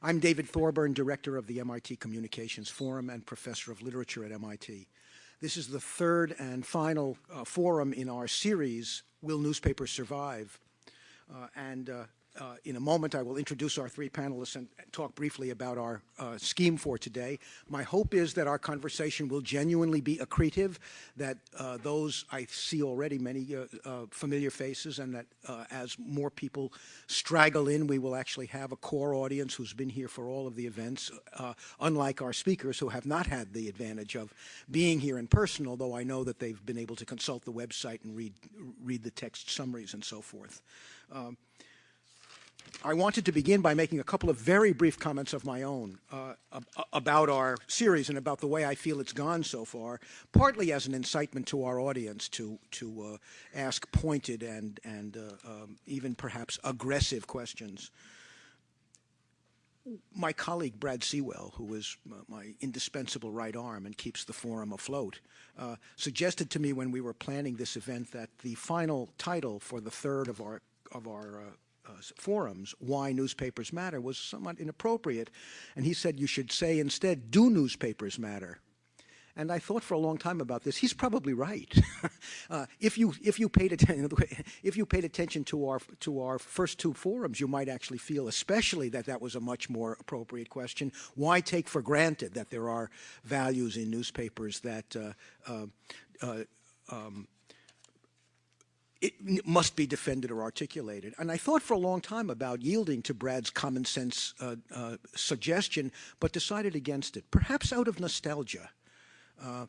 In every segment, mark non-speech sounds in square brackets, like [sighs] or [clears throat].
I'm David Thorburn, Director of the MIT Communications Forum and Professor of Literature at MIT. This is the third and final uh, forum in our series, Will Newspapers Survive? Uh, and uh, uh, in a moment, I will introduce our three panelists and talk briefly about our uh, scheme for today. My hope is that our conversation will genuinely be accretive, that uh, those I see already many uh, uh, familiar faces, and that uh, as more people straggle in, we will actually have a core audience who's been here for all of the events, unlike our speakers who have not had the advantage of being here in person, although I know that they've been able to consult the website and read, read the text summaries and so forth. Um, I wanted to begin by making a couple of very brief comments of my own uh, about our series and about the way I feel it's gone so far, partly as an incitement to our audience to, to uh, ask pointed and, and uh, um, even perhaps aggressive questions. My colleague Brad Seawell, who is my indispensable right arm and keeps the forum afloat, uh, suggested to me when we were planning this event that the final title for the third of our of our uh, forums why newspapers matter was somewhat inappropriate. And he said you should say instead, do newspapers matter? And I thought for a long time about this. He's probably right. [laughs] uh, if you if you paid attention [laughs] if you paid attention to our to our first two forums, you might actually feel, especially that that was a much more appropriate question. Why take for granted that there are values in newspapers that uh, uh, uh um, it must be defended or articulated. And I thought for a long time about yielding to Brad's common sense uh, uh, suggestion, but decided against it, perhaps out of nostalgia. Uh,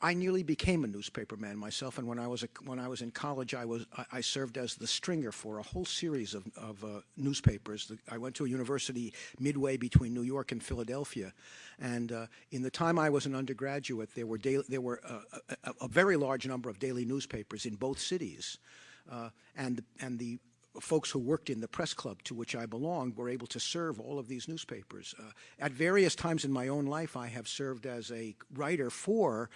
I nearly became a newspaperman myself, and when I was a, when I was in college, I was I, I served as the stringer for a whole series of, of uh, newspapers. The, I went to a university midway between New York and Philadelphia, and uh, in the time I was an undergraduate, there were daily, there were a, a, a, very large number of daily newspapers in both cities, uh, and and the folks who worked in the press club to which I belonged were able to serve all of these newspapers. Uh, at various times in my own life, I have served as a writer for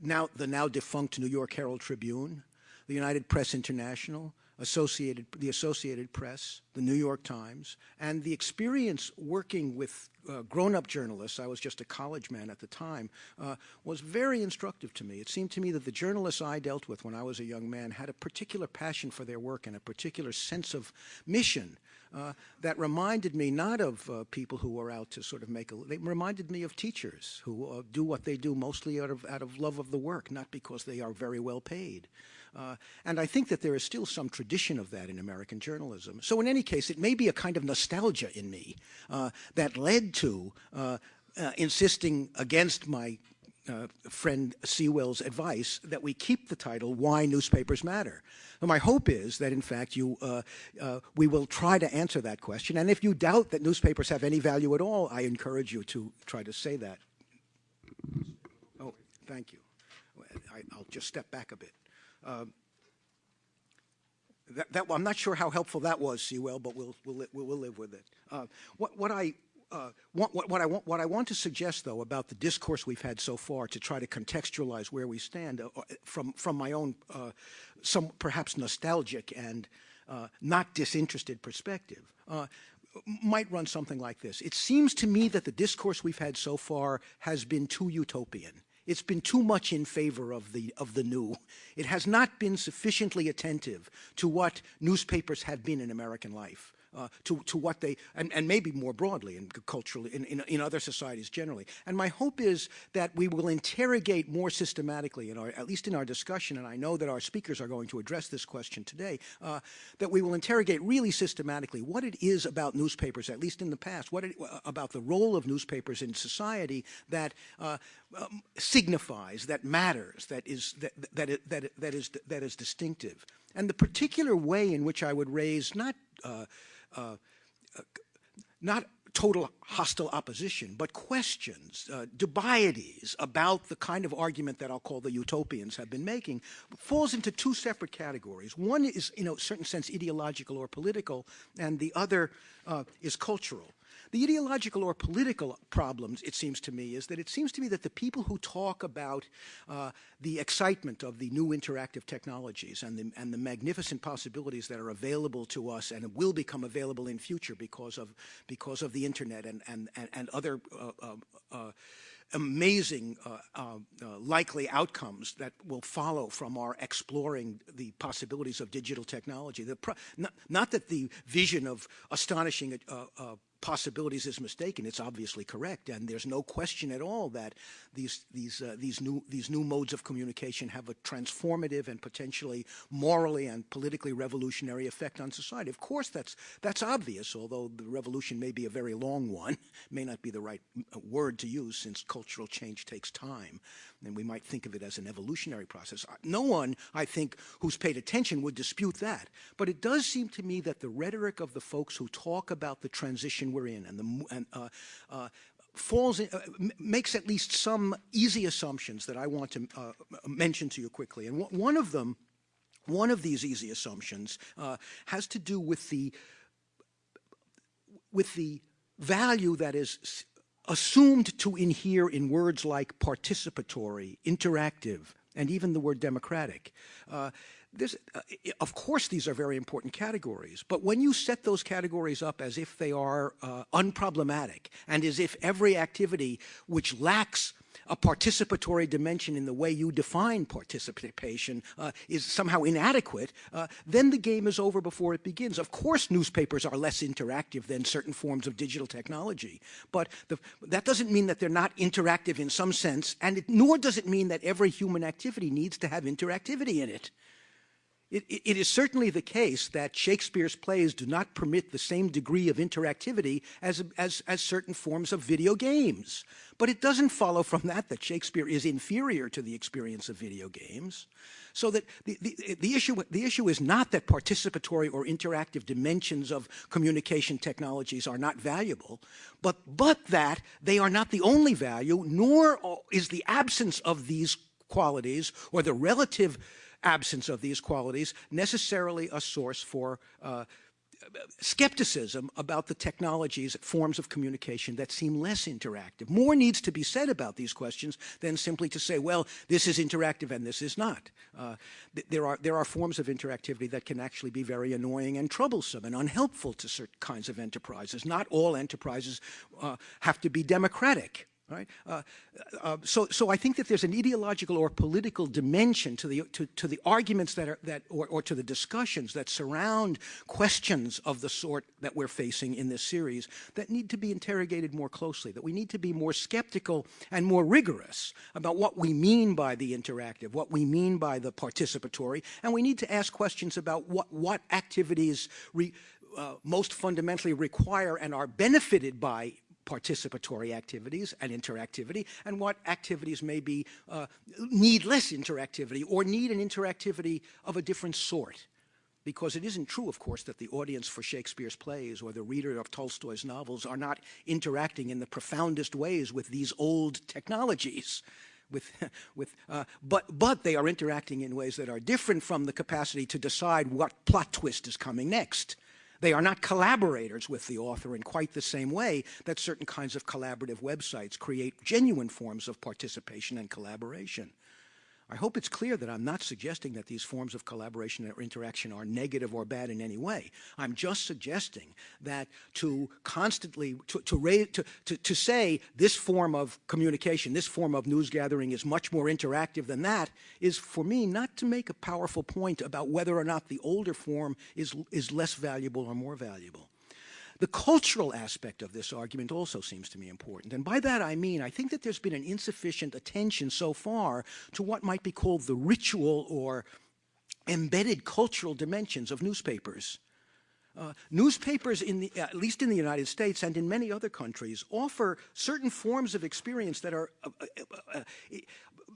now the now defunct New York Herald Tribune, the United Press International, Associated, the Associated Press, the New York Times, and the experience working with uh, grown-up journalists, I was just a college man at the time, uh, was very instructive to me. It seemed to me that the journalists I dealt with when I was a young man had a particular passion for their work and a particular sense of mission uh, that reminded me not of uh, people who are out to sort of make a, they reminded me of teachers who uh, do what they do mostly out of, out of love of the work, not because they are very well paid. Uh, and I think that there is still some tradition of that in American journalism. So in any case, it may be a kind of nostalgia in me uh, that led to uh, insisting against my uh, friend Seawell's advice that we keep the title Why Newspapers Matter. So my hope is that in fact you, uh, uh, we will try to answer that question and if you doubt that newspapers have any value at all, I encourage you to try to say that. Oh, thank you. I, will just step back a bit. Um, that, that, I'm not sure how helpful that was, Sewell, but we'll, we'll, we'll live with it. Uh, what, what I uh, what, what, I want, what I want to suggest, though, about the discourse we've had so far to try to contextualize where we stand uh, uh from, from my own uh, some perhaps nostalgic and uh, not disinterested perspective, uh, might run something like this. It seems to me that the discourse we've had so far has been too utopian. It's been too much in favor of the, of the new. It has not been sufficiently attentive to what newspapers have been in American life uh, to, to what they, and, and maybe more broadly and culturally, in, in, in, other societies generally. And my hope is that we will interrogate more systematically, in our, at least in our discussion, and I know that our speakers are going to address this question today, uh, that we will interrogate really systematically what it is about newspapers, at least in the past, what it, uh, about the role of newspapers in society that uh, um, signifies, that matters, that is, that, that, that, that, is, that is distinctive. And the particular way in which I would raise not not total hostile opposition, but questions, uh, dubieties about the kind of argument that I'll call the utopians have been making, falls into two separate categories. One is, in a certain sense, ideological or political, and the other uh, is cultural. The ideological or political problems, it seems to me, is that it seems to me that the people who talk about uh, the excitement of the new interactive technologies and the, and the magnificent possibilities that are available to us and will become available in future because of, because of the internet and, and, and, and other uh, uh, uh amazing uh, uh, uh, likely outcomes that will follow from our exploring the possibilities of digital technology. Not, not, that the vision of astonishing uh, uh, possibilities is mistaken. It's obviously correct, and there's no question at all that these these uh, these new these new modes of communication have a transformative and potentially morally and politically revolutionary effect on society. Of course, that's that's obvious. Although the revolution may be a very long one, [laughs] may not be the right uh, word to use since cultural change takes time and we might think of it as an evolutionary process. Uh, no one, I think, who's paid attention would dispute that. But it does seem to me that the rhetoric of the folks who talk about the transition we're in and the and, uh, uh, falls in, uh, makes at least some easy assumptions that I want to uh, mention to you quickly. And one of them, one of these easy assumptions, uh, has to do with the with the value that is assumed to inhere in words like participatory, interactive, and even the word democratic. Uh, this, uh, of course, these are very important categories, but when you set those categories up as if they are uh, unproblematic and as if every activity which lacks a participatory dimension in the way you define participation uh, is somehow inadequate, uh, then the game is over before it begins. Of course, newspapers are less interactive than certain forms of digital technology, but the, that doesn't mean that they're not interactive in some sense, and it, nor does it mean that every human activity needs to have interactivity in it. It, it is certainly the case that Shakespeare's plays do not permit the same degree of interactivity as, as, as certain forms of video games. But it doesn't follow from that that Shakespeare is inferior to the experience of video games. So that the, the, the, issue, the issue is not that participatory or interactive dimensions of communication technologies are not valuable, but, but that they are not the only value, nor is the absence of these qualities or the relative absence of these qualities necessarily a source for uh, skepticism about the technologies, forms of communication that seem less interactive. More needs to be said about these questions than simply to say, well, this is interactive and this is not. Uh, th there, are, there are forms of interactivity that can actually be very annoying and troublesome and unhelpful to certain kinds of enterprises. Not all enterprises uh, have to be democratic. Right? Uh, uh, so, so I think that there's an ideological or political dimension to the to, to the arguments that are that or, or to the discussions that surround questions of the sort that we're facing in this series that need to be interrogated more closely. That we need to be more skeptical and more rigorous about what we mean by the interactive, what we mean by the participatory, and we need to ask questions about what what activities re, uh, most fundamentally require and are benefited by participatory activities and interactivity, and what activities maybe uh, need less interactivity or need an interactivity of a different sort. Because it isn't true, of course, that the audience for Shakespeare's plays or the reader of Tolstoy's novels are not interacting in the profoundest ways with these old technologies. With, [laughs] with, uh, but, but they are interacting in ways that are different from the capacity to decide what plot twist is coming next. They are not collaborators with the author in quite the same way that certain kinds of collaborative websites create genuine forms of participation and collaboration. I hope it's clear that I'm not suggesting that these forms of collaboration or interaction are negative or bad in any way. I'm just suggesting that to constantly, to, to, raise, to, to, to say this form of communication, this form of news gathering is much more interactive than that is for me not to make a powerful point about whether or not the older form is, is less valuable or more valuable. The cultural aspect of this argument also seems to me important. And by that I mean, I think that there's been an insufficient attention so far to what might be called the ritual or embedded cultural dimensions of newspapers. Uh, newspapers, the, at least in the United States and in many other countries, offer certain forms of experience that are uh, uh, uh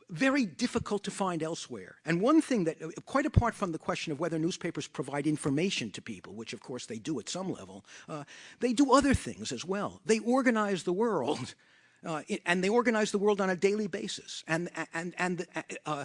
very difficult to find elsewhere. And one thing that, quite apart from the question of whether newspapers provide information to people, which of course they do at some level, uh, they do other things as well. They organize the world. Uh, and they organize the world on a daily basis. And, and, and uh,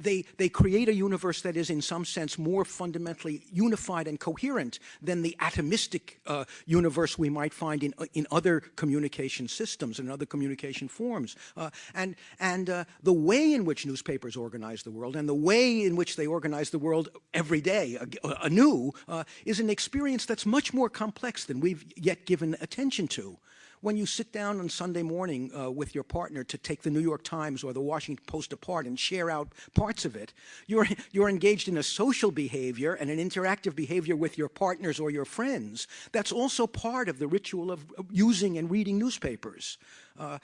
they, they create a universe that is in some sense more fundamentally unified and coherent than the atomistic uh, universe we might find in, in other communication systems and other communication forms. Uh, and and uh, the way in which newspapers organize the world and the way in which they organize the world every day anew uh, is an experience that's much more complex than we've yet given attention to when you sit down on Sunday morning uh, with your partner to take the New York Times or the Washington Post apart and share out parts of it, you're, you're engaged in a social behavior and an interactive behavior with your partners or your friends. That's also part of the ritual of using and reading newspapers. Uh,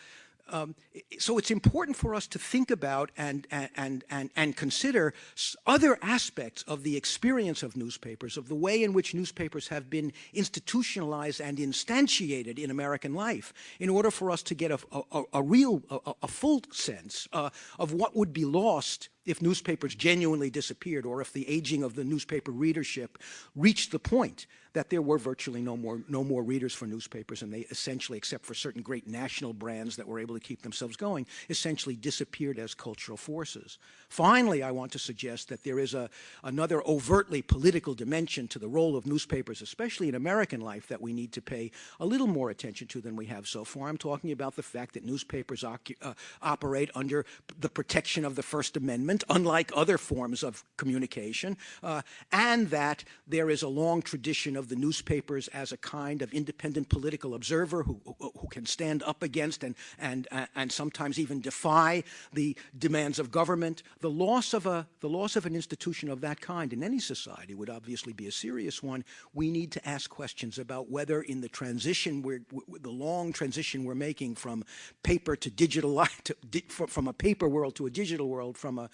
um, so it's important for us to think about and, and, and, and consider other aspects of the experience of newspapers, of the way in which newspapers have been institutionalized and instantiated in American life in order for us to get a, a, a real, a, a, full sense uh, of what would be lost if newspapers genuinely disappeared or if the aging of the newspaper readership reached the point that there were virtually no more, no more readers for newspapers and they essentially, except for certain great national brands that were able to keep themselves going, essentially disappeared as cultural forces. Finally, I want to suggest that there is a, another overtly political dimension to the role of newspapers, especially in American life, that we need to pay a little more attention to than we have so far. I'm talking about the fact that newspapers uh, operate under the protection of the First Amendment unlike other forms of communication, uh, and that there is a long tradition of the newspapers as a kind of independent political observer who, who, who can stand up against and, and, uh, and sometimes even defy the demands of government. The loss of, a, the loss of an institution of that kind in any society would obviously be a serious one. We need to ask questions about whether in the transition, we're, the long transition we're making from paper to digital, [laughs] to, from a paper world to a digital world, from a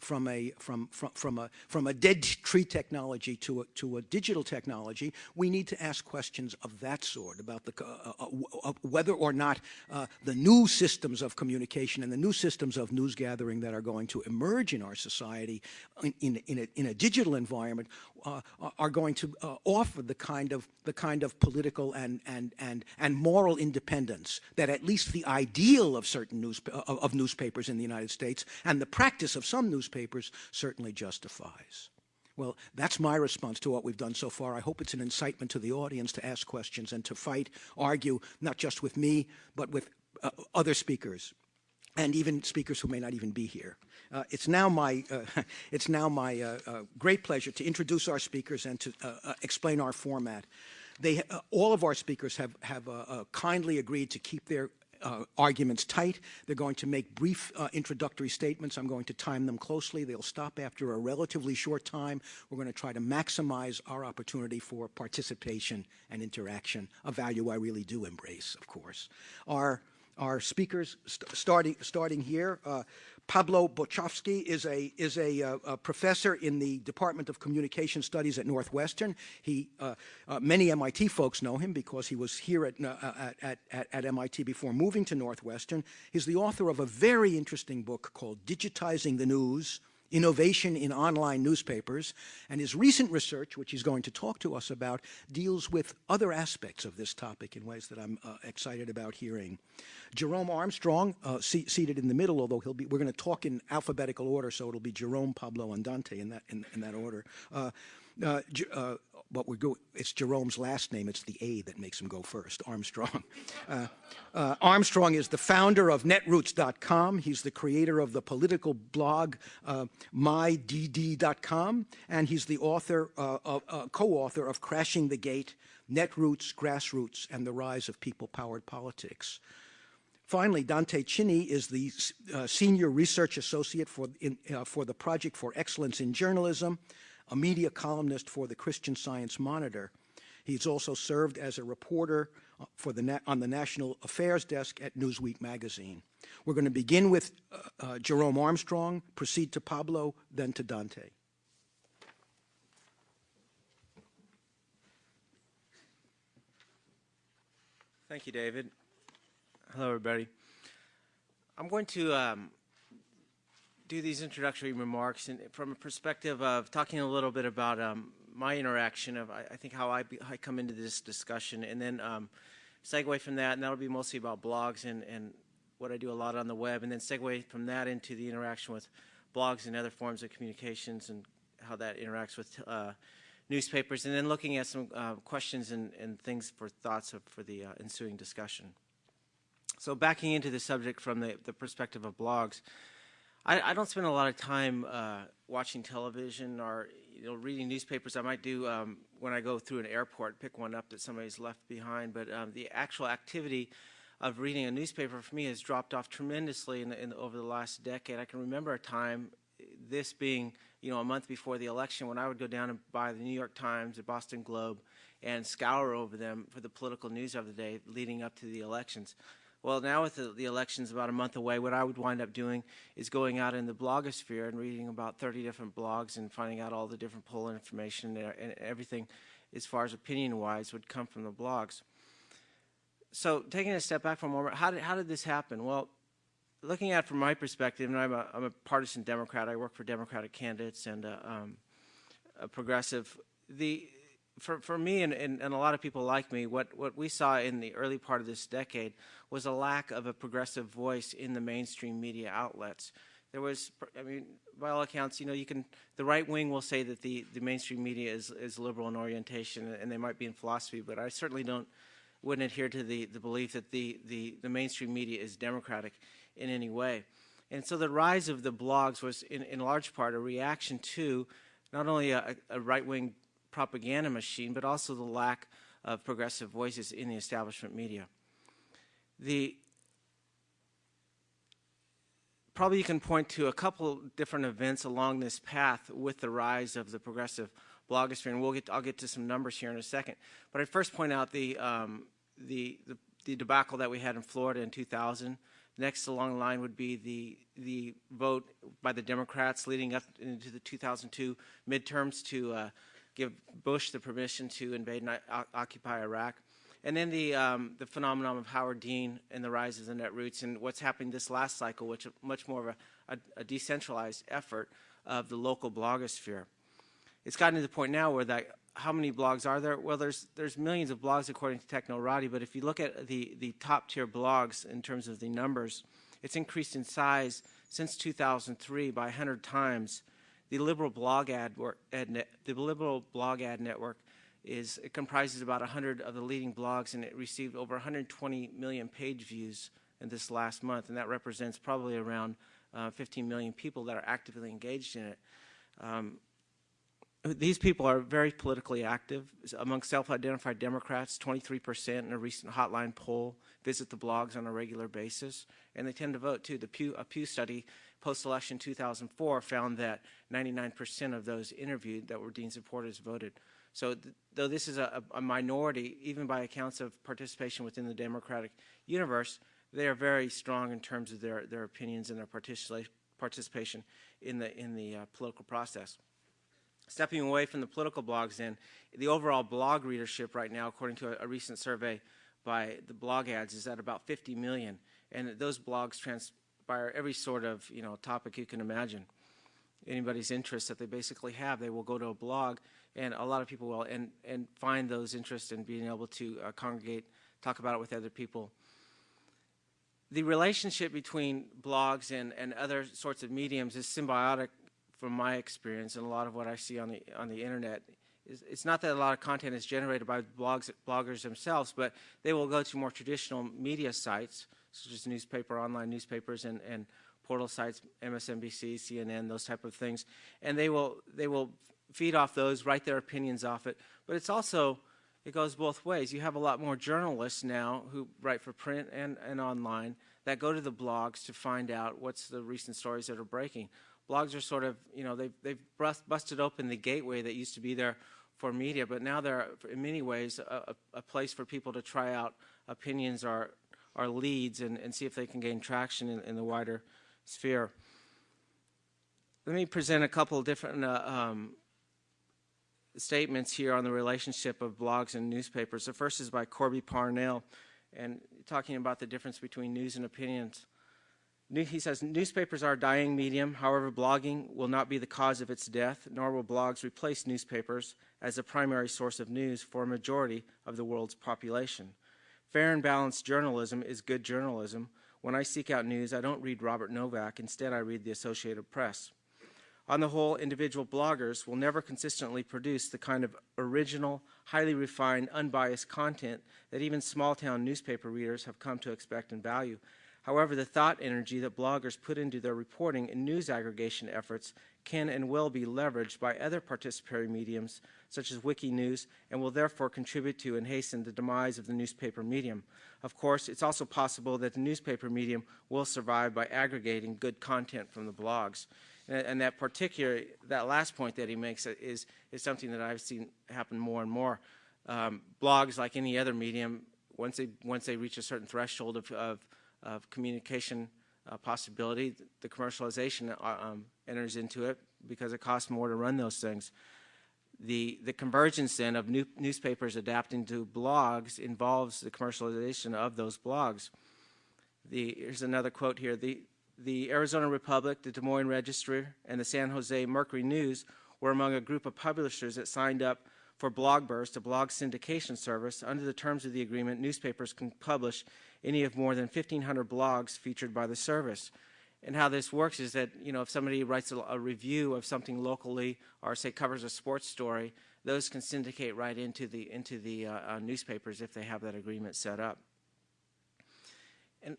from a from from from a from a dead tree technology to a to a digital technology, we need to ask questions of that sort about the uh, uh, whether or not uh, the new systems of communication and the new systems of news gathering that are going to emerge in our society in in, in, a, in a digital environment uh, are going to uh, offer the kind of the kind of political and and and and moral independence that at least the ideal of certain news of, of newspapers in the United States and the practice of some newspapers certainly justifies. Well, that's my response to what we've done so far. I hope it's an incitement to the audience to ask questions and to fight, argue, not just with me, but with uh, other speakers and even speakers who may not even be here. Uh, it's now my, uh, [laughs] it's now my uh, uh, great pleasure to introduce our speakers and to uh, explain our format. They, all of our speakers have, have kindly agreed to keep their uh, arguments tight. They're going to make brief uh, introductory statements. I'm going to time them closely. They'll stop after a relatively short time. We're going to try to maximize our opportunity for participation and interaction, a value I really do embrace, of course. Our our speakers, st starting starting here. Uh, Pablo Boczkowski is a is a, uh, a, professor in the Department of Communication Studies at Northwestern. He uh, uh, many MIT folks know him because he was here at, uh, at, at, at MIT before moving to Northwestern. He's the author of a very interesting book called Digitizing the News innovation in online newspapers, and his recent research, which he's going to talk to us about, deals with other aspects of this topic in ways that I'm uh, excited about hearing. Jerome Armstrong, uh, seated in the middle, although he'll be, we're going to talk in alphabetical order, so it'll be Jerome, Pablo, and Dante in that, in, in that order. Uh, uh, uh but we're go it's Jerome's last name. It's the A that makes him go first, [laughs] Armstrong. Uh, uh, Armstrong is the founder of netroots.com. He's the creator of the political blog uh, mydd.com, and he's the author, uh, uh, co-author of Crashing the Gate, Netroots, Grassroots, and the Rise of People-Powered Politics. Finally, Dante Chinni is the uh, Senior Research Associate for, in, for the Project for Excellence in Journalism, a media columnist for the Christian Science Monitor. He's also served as a reporter uh, for the on the National Affairs Desk at Newsweek magazine. We're going to begin with uh, uh, Jerome Armstrong, proceed to Pablo, then to Dante. Thank you, David. Hello, everybody. I'm going to um, do these introductory remarks and from a perspective of talking a little bit about um, my interaction of I, I think how I, be, I, come into this discussion and then um, segue from that, and that'll be mostly about blogs and, and what I do a lot on the web, and then segue from that into the interaction with blogs and other forms of communications and how that interacts with uh, newspapers, and then looking at some uh, questions and, and, things for thoughts of, for the uh, ensuing discussion. So backing into the subject from the, the perspective of blogs, I, I, don't spend a lot of time uh, watching television or you know reading newspapers. I might do um, when I go through an airport, pick one up that somebody's left behind. But um, the actual activity of reading a newspaper for me has dropped off tremendously in, in, over the last decade. I can remember a time, this being you know a month before the election, when I would go down and buy the New York Times, the Boston Globe, and scour over them for the political news of the day leading up to the elections. Well, now with the, the, elections about a month away, what I would wind up doing is going out in the blogosphere and reading about 30 different blogs and finding out all the different poll information and everything as far as opinion-wise would come from the blogs. So taking a step back for a moment, how did, how did this happen? Well, looking at it from my perspective, and I'm a, I'm a partisan Democrat, I work for Democratic candidates and uh, um, a progressive, the, for, for me and, and, and, a lot of people like me, what, what we saw in the early part of this decade was a lack of a progressive voice in the mainstream media outlets. There was, I mean, by all accounts, you know, you can, the right wing will say that the, the mainstream media is, is liberal in orientation and they might be in philosophy, but I certainly don't, wouldn't adhere to the, the belief that the, the, the mainstream media is democratic in any way. And so the rise of the blogs was in, in large part a reaction to not only a, a right-wing propaganda machine, but also the lack of progressive voices in the establishment media. The probably you can point to a couple different events along this path with the rise of the progressive blogosphere, and we'll get I'll get to some numbers here in a second. But I'd first point out the, um, the, the, the debacle that we had in Florida in 2000. Next along the line would be the the vote by the Democrats leading up into the 2002 midterms to uh, give Bush the permission to invade and occupy Iraq. And then the, um, the phenomenon of Howard Dean and the rise of the Netroots and what's happening this last cycle, which is much more of a, a, a decentralized effort of the local blogosphere. It's gotten to the point now where that, how many blogs are there? Well, there's, there's millions of blogs according to Technorati, but if you look at the, the top tier blogs in terms of the numbers, it's increased in size since 2003 by 100 times the liberal blog ad, ad net, the liberal blog ad network is it comprises about 100 of the leading blogs, and it received over 120 million page views in this last month, and that represents probably around uh, 15 million people that are actively engaged in it. Um, these people are very politically active. Among self-identified Democrats, 23% in a recent hotline poll visit the blogs on a regular basis, and they tend to vote too. The Pew, a Pew study post-election 2004 found that 99% of those interviewed that were Dean supporters voted. So th though this is a, a, minority, even by accounts of participation within the Democratic universe, they are very strong in terms of their, their opinions and their participation in the, in the uh, political process. Stepping away from the political blogs then, the overall blog readership right now, according to a, a recent survey by the blog ads, is at about 50 million. And those blogs trans inspire every sort of you know topic you can imagine. Anybody's interest that they basically have, they will go to a blog, and a lot of people will and and find those interests in being able to uh, congregate, talk about it with other people. The relationship between blogs and and other sorts of mediums is symbiotic, from my experience, and a lot of what I see on the on the internet it's not that a lot of content is generated by blogs, bloggers themselves, but they will go to more traditional media sites, such as newspaper, online newspapers, and, and portal sites, MSNBC, CNN, those type of things, and they will they will feed off those, write their opinions off it. But it's also it goes both ways. You have a lot more journalists now who write for print and, and online that go to the blogs to find out what's the recent stories that are breaking. Blogs are sort of, you know, they've, they've busted open the gateway that used to be there for media, but now they're in many ways a, a place for people to try out opinions or, or leads and, and see if they can gain traction in, in the wider sphere. Let me present a couple of different uh, um, statements here on the relationship of blogs and newspapers. The first is by Corby Parnell, and talking about the difference between news and opinions. He says, newspapers are a dying medium. However, blogging will not be the cause of its death, nor will blogs replace newspapers as a primary source of news for a majority of the world's population. Fair and balanced journalism is good journalism. When I seek out news, I don't read Robert Novak. Instead, I read the Associated Press. On the whole, individual bloggers will never consistently produce the kind of original, highly refined, unbiased content that even small-town newspaper readers have come to expect and value. However, the thought energy that bloggers put into their reporting and news aggregation efforts can and will be leveraged by other participatory mediums such as Wikinews and will therefore contribute to and hasten the demise of the newspaper medium. Of course, it's also possible that the newspaper medium will survive by aggregating good content from the blogs. And, and that particular, that last point that he makes is, is something that I've seen happen more and more. Um, blogs, like any other medium, once they, once they reach a certain threshold of, of, of communication uh, possibility, the commercialization uh, um, enters into it because it costs more to run those things. The, the convergence then of new, newspapers adapting to blogs involves the commercialization of those blogs. The, here's another quote here. The, the Arizona Republic, the Des Moines Register, and the San Jose Mercury News were among a group of publishers that signed up for Blogburst, a blog syndication service. Under the terms of the agreement, newspapers can publish any of more than 1,500 blogs featured by the service. And how this works is that, you know, if somebody writes a, a review of something locally or, say, covers a sports story, those can syndicate right into the, into the uh, uh, newspapers if they have that agreement set up. And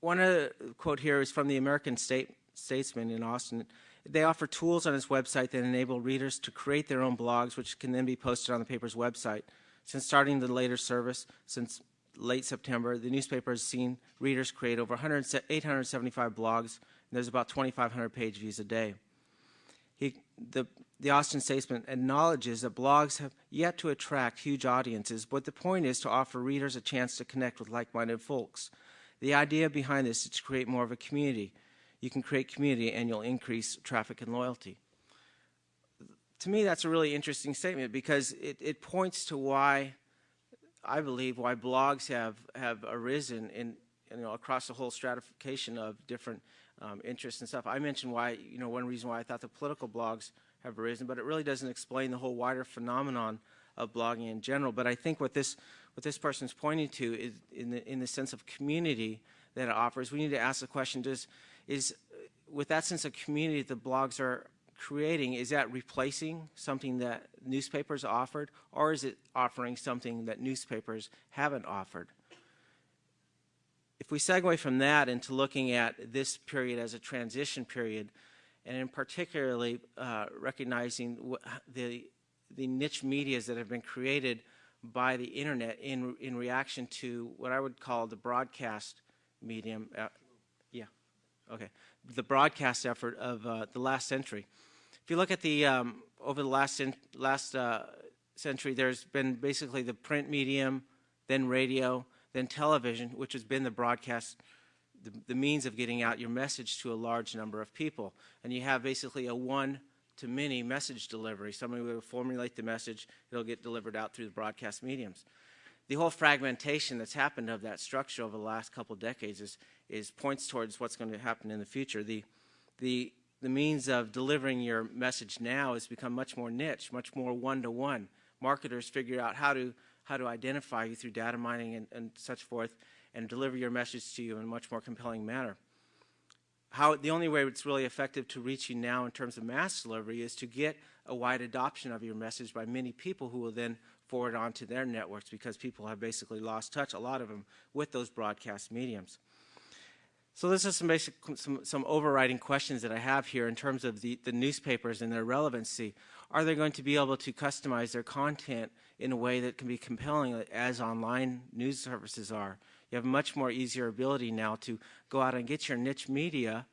one other quote here is from the American State, Statesman in Austin. They offer tools on its website that enable readers to create their own blogs, which can then be posted on the paper's website. Since starting the later service, since late September, the newspaper has seen readers create over 875 blogs, and there's about 2,500 page views a day. He, the, the Austin Statesman acknowledges that blogs have yet to attract huge audiences, but the point is to offer readers a chance to connect with like-minded folks. The idea behind this is to create more of a community. You can create community and you'll increase traffic and loyalty. To me, that's a really interesting statement because it, it points to why I believe why blogs have, have arisen in, you know, across the whole stratification of different um, interests and stuff. I mentioned why, you know, one reason why I thought the political blogs have arisen, but it really doesn't explain the whole wider phenomenon of blogging in general. But I think what this, what this person's pointing to is in the, in the sense of community that it offers, we need to ask the question, does, is, with that sense of community the blogs are, creating, is that replacing something that newspapers offered, or is it offering something that newspapers haven't offered? If we segue from that into looking at this period as a transition period, and in particularly uh, recognizing the, the niche medias that have been created by the internet in, in reaction to what I would call the broadcast medium, uh, yeah, okay, the broadcast effort of uh, the last century. If you look at the, um, over the last, last uh, century, there's been basically the print medium, then radio, then television, which has been the broadcast, the, the means of getting out your message to a large number of people. And you have basically a one to many message delivery. Somebody will formulate the message, it'll get delivered out through the broadcast mediums. The whole fragmentation that's happened of that structure over the last couple decades is, is points towards what's going to happen in the future. The, the the means of delivering your message now has become much more niche, much more one-to-one. -one. Marketers figure out how to, how to identify you through data mining and, and such forth and deliver your message to you in a much more compelling manner. How, the only way it's really effective to reach you now in terms of mass delivery is to get a wide adoption of your message by many people who will then forward on to their networks because people have basically lost touch, a lot of them, with those broadcast mediums. So this is some basic, some, some overriding questions that I have here in terms of the, the newspapers and their relevancy. Are they going to be able to customize their content in a way that can be compelling as online news services are? You have much more easier ability now to go out and get your niche media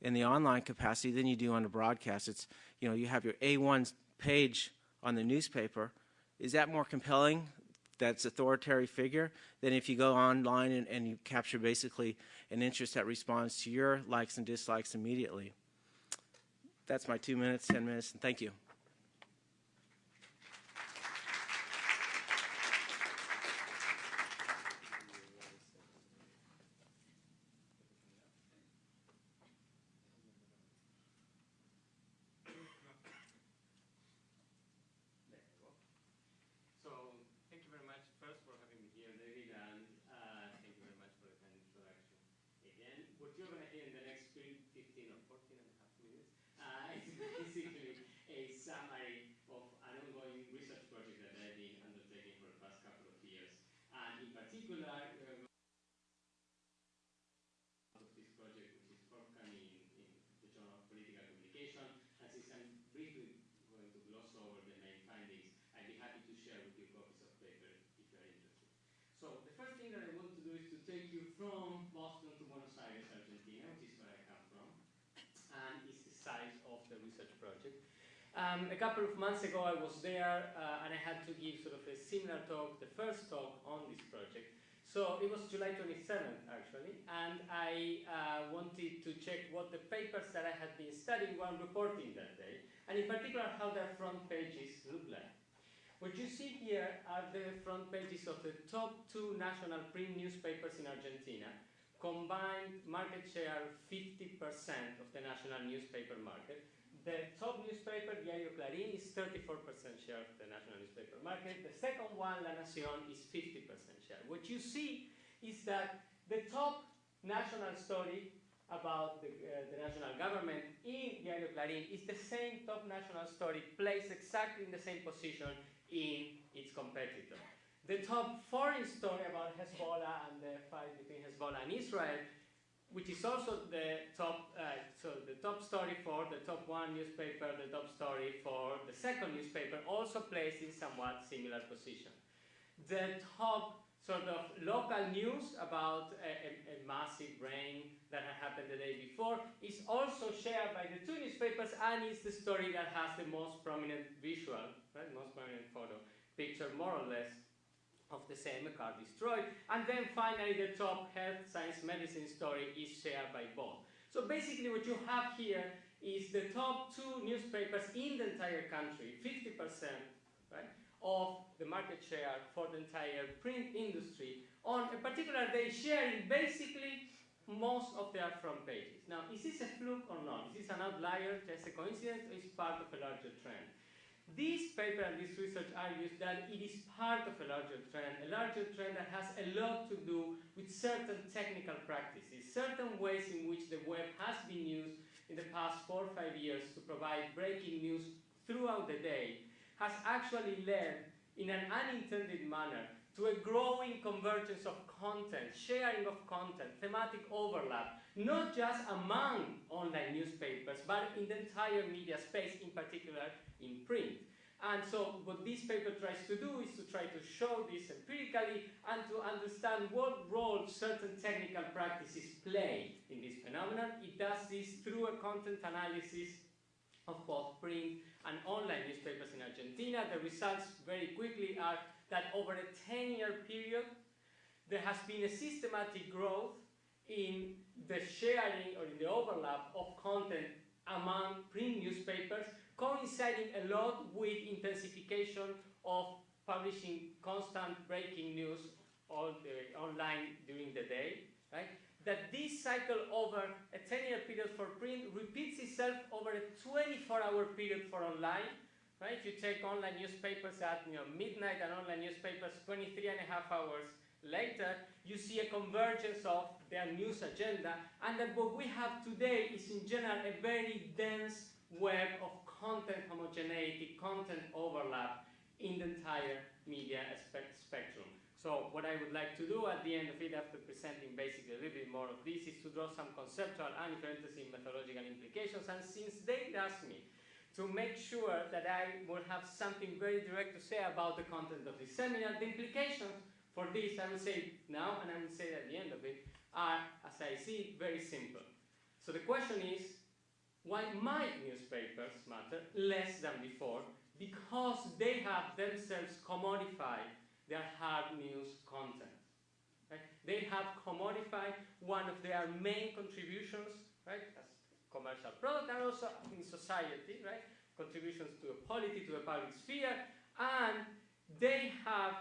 in the online capacity than you do on the broadcast. It's, you know, you have your A1 page on the newspaper. Is that more compelling that's authoritarian figure than if you go online and, and you capture basically an interest that responds to your likes and dislikes immediately. That's my two minutes, 10 minutes, and thank you. Particular, uh, of this project, which is forthcoming in, in the Journal of Political Communication, and since I'm briefly going to gloss over the main findings, I'd be happy to share with you copies of paper if you're interested. So the first thing that I want to do is to take you from Boston to Buenos Aires, Argentina, which is where I come from, and it's the size of the research project. Um, a couple of months ago I was there uh, and I had to give sort of a similar talk, the first talk on this project. So it was July 27th actually, and I uh, wanted to check what the papers that I had been studying were reporting that day, and in particular how their front pages look like. What you see here are the front pages of the top two national print newspapers in Argentina, combined market share 50% of the national newspaper market, the top newspaper, Diario Clarín, is 34% share of the national newspaper market. The second one, La Nación, is 50% share. What you see is that the top national story about the, uh, the national government in Diario Clarín is the same top national story placed exactly in the same position in its competitor. The top foreign story about Hezbollah and the fight between Hezbollah and Israel which is also the top, uh, so the top story for the top one newspaper, the top story for the second newspaper, also placed in somewhat similar position. The top sort of local news about a, a, a, massive rain that had happened the day before is also shared by the two newspapers and is the story that has the most prominent visual, right, most prominent photo, picture more or less of the same car destroyed. And then finally the top health, science, medicine story is shared by both. So basically what you have here is the top two newspapers in the entire country, 50% right, of the market share for the entire print industry on a particular day sharing basically most of their front pages. Now, is this a fluke or not? Is this an outlier, just a coincidence, or is part of a larger trend? This paper and this research argues that it is part of a larger trend, a larger trend that has a lot to do with certain technical practices, certain ways in which the web has been used in the past four or five years to provide breaking news throughout the day, has actually led in an unintended manner to a growing convergence of content, sharing of content, thematic overlap, not just among online newspapers, but in the entire media space, in particular in print. And so what this paper tries to do is to try to show this empirically and to understand what role certain technical practices play in this phenomenon. It does this through a content analysis of both print and online newspapers in Argentina. The results very quickly are that over a 10-year period, there has been a systematic growth in the sharing or in the overlap of content among print newspapers coinciding a lot with intensification of publishing constant breaking news the, uh, online during the day, right? That this cycle over a 10-year period for print repeats itself over a 24-hour period for online, right? If you take online newspapers at you know, midnight and online newspapers 23 and a half hours later, you see a convergence of their news agenda, and that what we have today is in general a very dense web of content homogeneity, content overlap in the entire media spectrum. So what I would like to do at the end of it, after presenting basically a little bit more of this, is to draw some conceptual and parenthesis methodological implications. And since they asked me to make sure that I will have something very direct to say about the content of this seminar, the implications for this, I will say now, and I will say at the end of it, are, as I see, very simple. So the question is, why might newspapers matter less than before? Because they have themselves commodified their hard news content. Right? They have commodified one of their main contributions, right, as commercial product and also in society, right, contributions to a polity, to a public sphere, and they have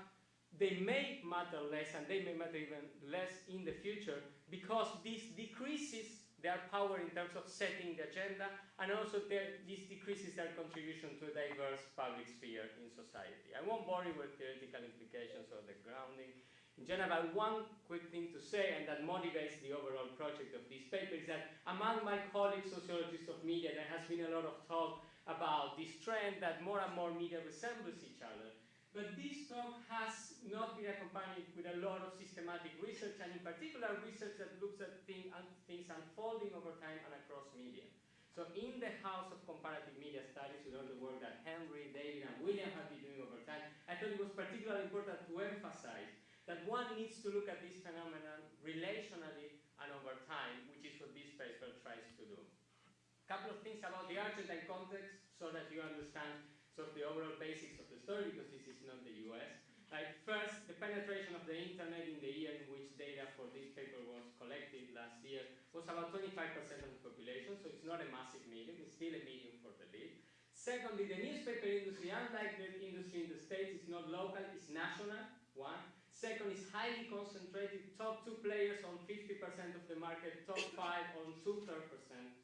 they may matter less and they may matter even less in the future because this decreases their power in terms of setting the agenda and also their, this decreases their contribution to a diverse public sphere in society. I won't bore you with theoretical implications or the grounding. In general, one quick thing to say, and that motivates the overall project of this paper, is that among my colleagues, sociologists of media, there has been a lot of talk about this trend that more and more media resembles each other But this talk has not been accompanied with a lot of systematic research, and in particular research that looks at thing, things unfolding over time and across media. So in the House of Comparative Media Studies, with all the work that Henry, David, and William have been doing over time, I thought it was particularly important to emphasize that one needs to look at this phenomenon relationally and over time, which is what this paper tries to do. A couple of things about the Argentine context so that you understand sort of the overall basics of story, because this is not the US. Like first, the penetration of the internet in the year in which data for this paper was collected last year was about 25% of the population, so it's not a massive medium, it's still a medium for the lead. Secondly, the newspaper industry, unlike the industry in the States, is not local, it's national, one. Second is highly concentrated, top two players on 50% of the market, top five on two-thirds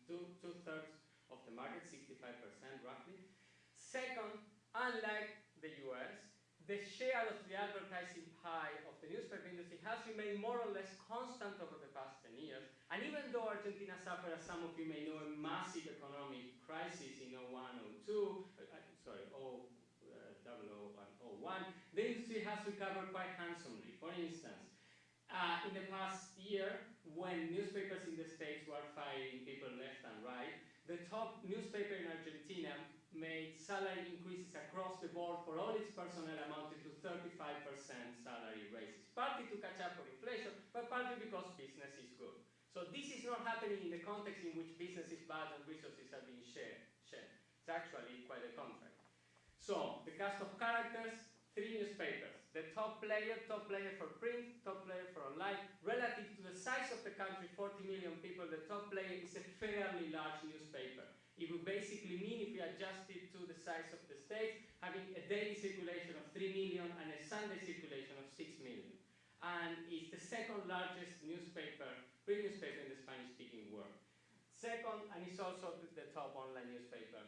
two, two-thirds of the market, 65% roughly. Second, unlike the US, the share of the advertising pie of the newspaper industry has remained more or less constant over the past 10 years. And even though Argentina suffered, as some of you may know, a massive economic crisis in 01, 02, uh, uh, sorry, 0, uh, 00 the industry has recovered quite handsomely. For instance, uh, in the past year, when newspapers in the States were firing people left and right, the top newspaper in Argentina made salary increases across the board for all its personnel amounted to 35% salary raises, partly to catch up for inflation, but partly because business is good. So this is not happening in the context in which business is bad and resources are being shared. shared. It's actually quite the contrary. So, the cast of characters, three newspapers. The top player, top player for print, top player for online. Relative to the size of the country, 40 million people, the top player is a fairly large newspaper. It would basically mean, if we adjust it to the size of the states, having a daily circulation of 3 million and a Sunday circulation of 6 million. And it's the second largest newspaper, print newspaper in the Spanish-speaking world. Second, and it's also the top online newspaper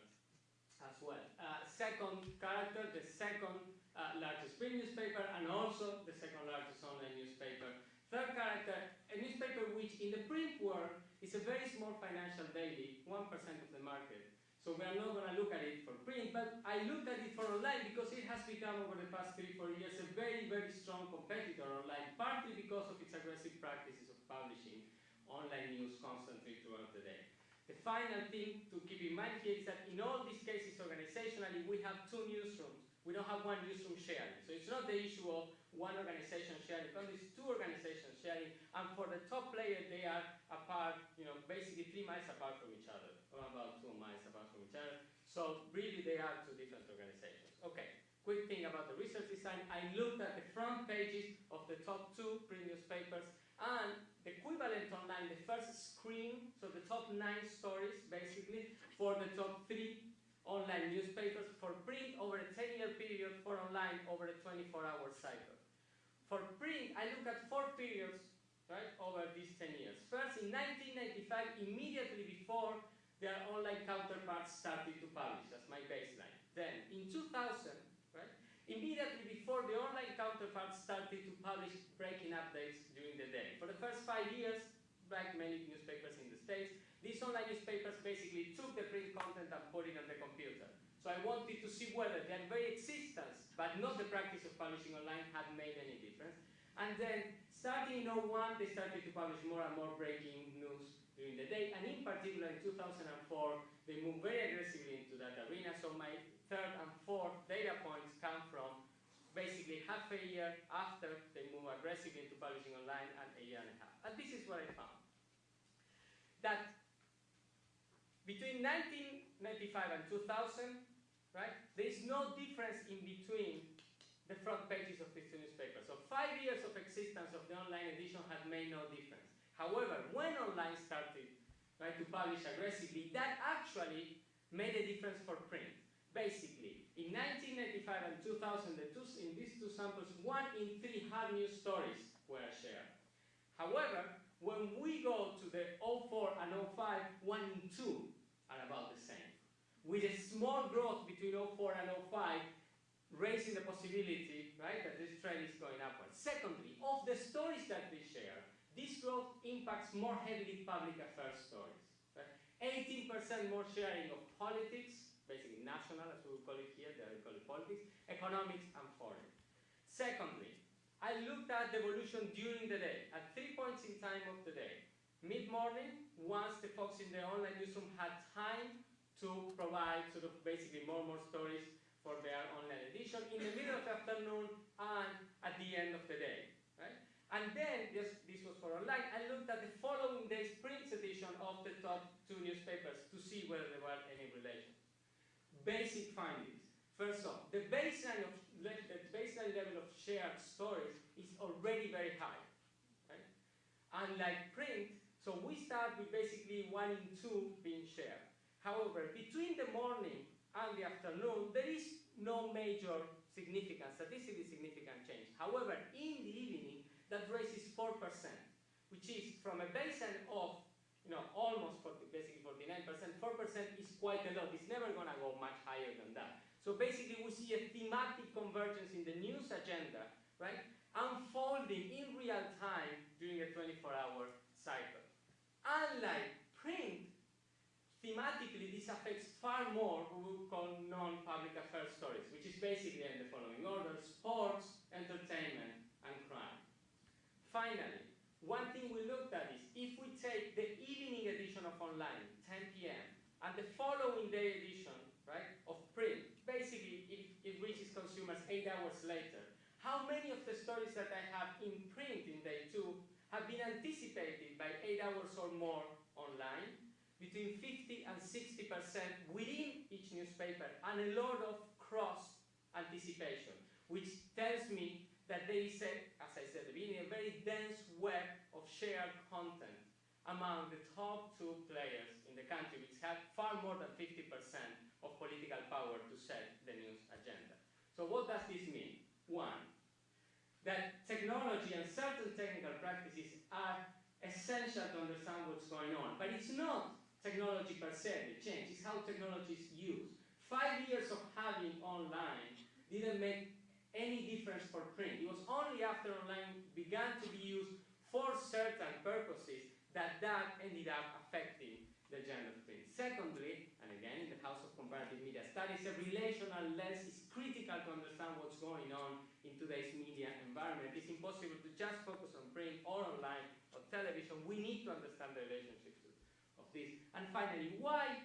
as well. Uh, second character, the second uh, largest print newspaper, and also the second largest online newspaper. Third character, a newspaper which in the print world is a very small financial daily, 1% of the market. So we are not going to look at it for print, but I looked at it for online because it has become over the past three, four years a very, very strong competitor online, partly because of its aggressive practices of publishing online news constantly throughout the day. The final thing to keep in mind here is that in all these cases organizationally, we have two newsrooms. We don't have one newsroom sharing. So it's not the issue of one organization sharing, but it's two organizations sharing. And for the top player, they are apart, you know, basically three miles apart from each other, or about two miles apart from each other. So really, they are two different organizations. Okay, quick thing about the research design. I looked at the front pages of the top two print newspapers and the equivalent online, the first screen, so the top nine stories basically for the top three online newspapers for print over a 10-year period, for online over a 24-hour cycle. For print, I look at four periods right, over these 10 years. First, in 1995, immediately before their online counterparts started to publish, that's my baseline. Then, in 2000, right, immediately before the online counterparts started to publish breaking updates during the day. For the first five years, like many newspapers in the States, these online newspapers basically took the print content and put it on the computer. So I wanted to see whether their very existence, but not the practice of publishing online, had made any difference. And then, starting in 01, they started to publish more and more breaking news during the day. And in particular, in 2004, they moved very aggressively into that arena. So my third and fourth data points come from basically half a year after they move aggressively into publishing online and a year and a half. And this is what I found. That between 1995 and 2000, right, there is no difference in between the front pages of these two newspapers. So five years of existence of the online edition had made no difference. However, when online started right, to publish aggressively, that actually made a difference for print. Basically, in 1995 and 2000, the two, in these two samples, one in three hard news stories were shared. However, when we go to the 04 and 05, one in two are about the same. With a small growth between 04 and 05, raising the possibility, right, that this trend is going upwards. Secondly, of the stories that we share, this growth impacts more heavily public affairs stories. 18% more sharing of politics, basically national, as we would call it here, they call it politics, economics, and foreign. Secondly, I looked at the evolution during the day, at three points in time of the day. Mid-morning, once the folks in the online newsroom had time to provide sort of basically more and more stories for their online edition, in the middle of the afternoon, and at the end of the day. Right? And then, this, this was for online, I looked at the following day's print edition of the top two newspapers to see whether there were any relation. Basic findings. First off, the baseline, of, the baseline level of shared stories is already very high. Right? Unlike print, so we start with basically one in two being shared. However, between the morning and the afternoon, there is no major significant, statistically significant change. However, in the evening, that raises 4%, which is from a baseline of you know, almost 40, basically 49%, 4% is quite a lot. It's never going to go much higher than that. So basically, we see a thematic convergence in the news agenda, right, unfolding in real time during a 24-hour cycle. Unlike print, thematically this affects far more what we call non-public affairs stories, which is basically in the following order, sports, entertainment, and crime. Finally, one thing we looked at is if we take the evening edition of online, 10 p.m., and the following day edition, right, of print, basically it, it reaches consumers eight hours later. How many of the stories that I have in print in day two have been anticipated by eight hours or more online, between 50 and 60% within each newspaper, and a lot of cross anticipation, which tells me that there is, a, as I said at the beginning, a very dense web of shared content among the top two players in the country, which have far more than 50% of political power to set the news agenda. So what does this mean? One, that technology and certain technical practices are essential to understand what's going on. But it's not technology per se, the change, it's how technology is used. Five years of having online didn't make any difference for print. It was only after online began to be used for certain purposes that that ended up affecting the gender of print. Secondly, and again in the House of Comparative Media Studies, a relational lens is critical to understand what's going on in today's media environment. It's impossible to just focus on print or online or television. We need to understand the relationships of this. And finally, why,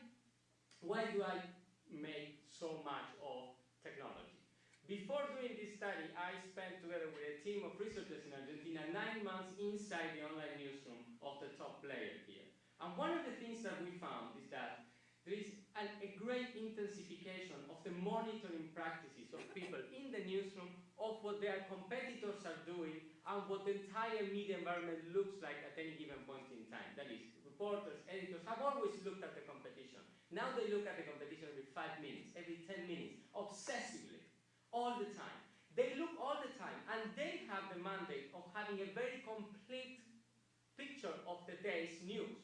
why do I make so much of technology? Before doing this study, I spent together with a team of researchers in Argentina nine months inside the online newsroom of the top player here. And one of the things that we found is that there is an, a great intensification of the monitoring practices of people in the newsroom of what their competitors are doing and what the entire media environment looks like at any given point in time. That is, reporters, editors have always looked at the competition. Now they look at the competition every five minutes, every 10 minutes, obsessively, all the time. They look all the time, and they have the mandate of having a very complete picture of the day's news.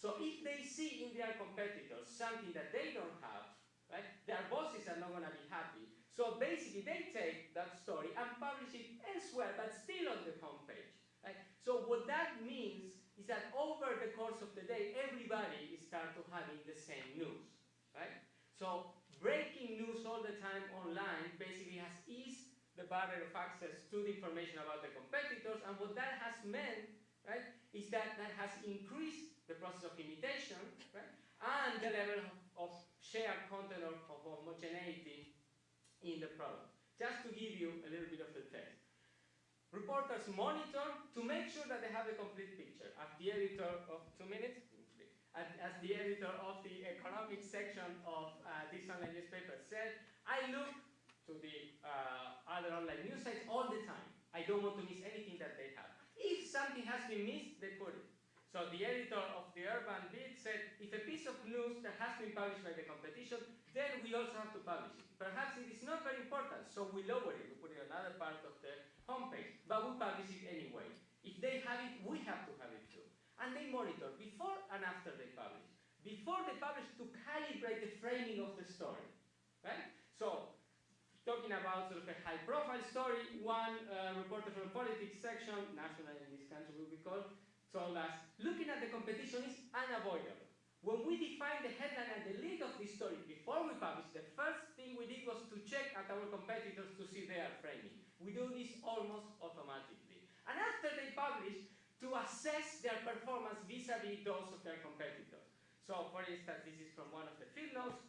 So if they see in their competitors something that they don't have, right, their bosses are not going to be happy. So basically, they take that story and publish it elsewhere, but still on the homepage. Right? So what that means is that over the course of the day, everybody starts to having the same news. Right? So breaking news all the time online basically has eased the barrier of access to the information about the competitors, and what that has meant, right, is that that has increased the process of imitation, right? And the level of, of shared content or of homogeneity in the product. Just to give you a little bit of the text. Reporters monitor to make sure that they have a complete picture. As the editor of, two minutes? As, the editor of the economic section of uh, this online newspaper said, I look to the uh, other online news sites all the time. I don't want to miss anything that they have. If something has been missed, they put it. So the editor of the Urban Beat said, if a piece of news that has been published by the competition, then we also have to publish it. Perhaps it is not very important, so we lower it. We put it in another part of the homepage, but we publish it anyway. If they have it, we have to have it too. And they monitor before and after they publish. Before they publish, to calibrate the framing of the story. Right? So, talking about sort of a high-profile story, one uh, reporter from the politics section, national in this country will be called, told us, looking at the competition is unavoidable. When we defined the headline and the link of this story before we published, the first thing we did was to check at our competitors to see their framing. We do this almost automatically. And after they publish, to assess their performance vis-a-vis -vis those of their competitors. So for instance, this is from one of the field notes.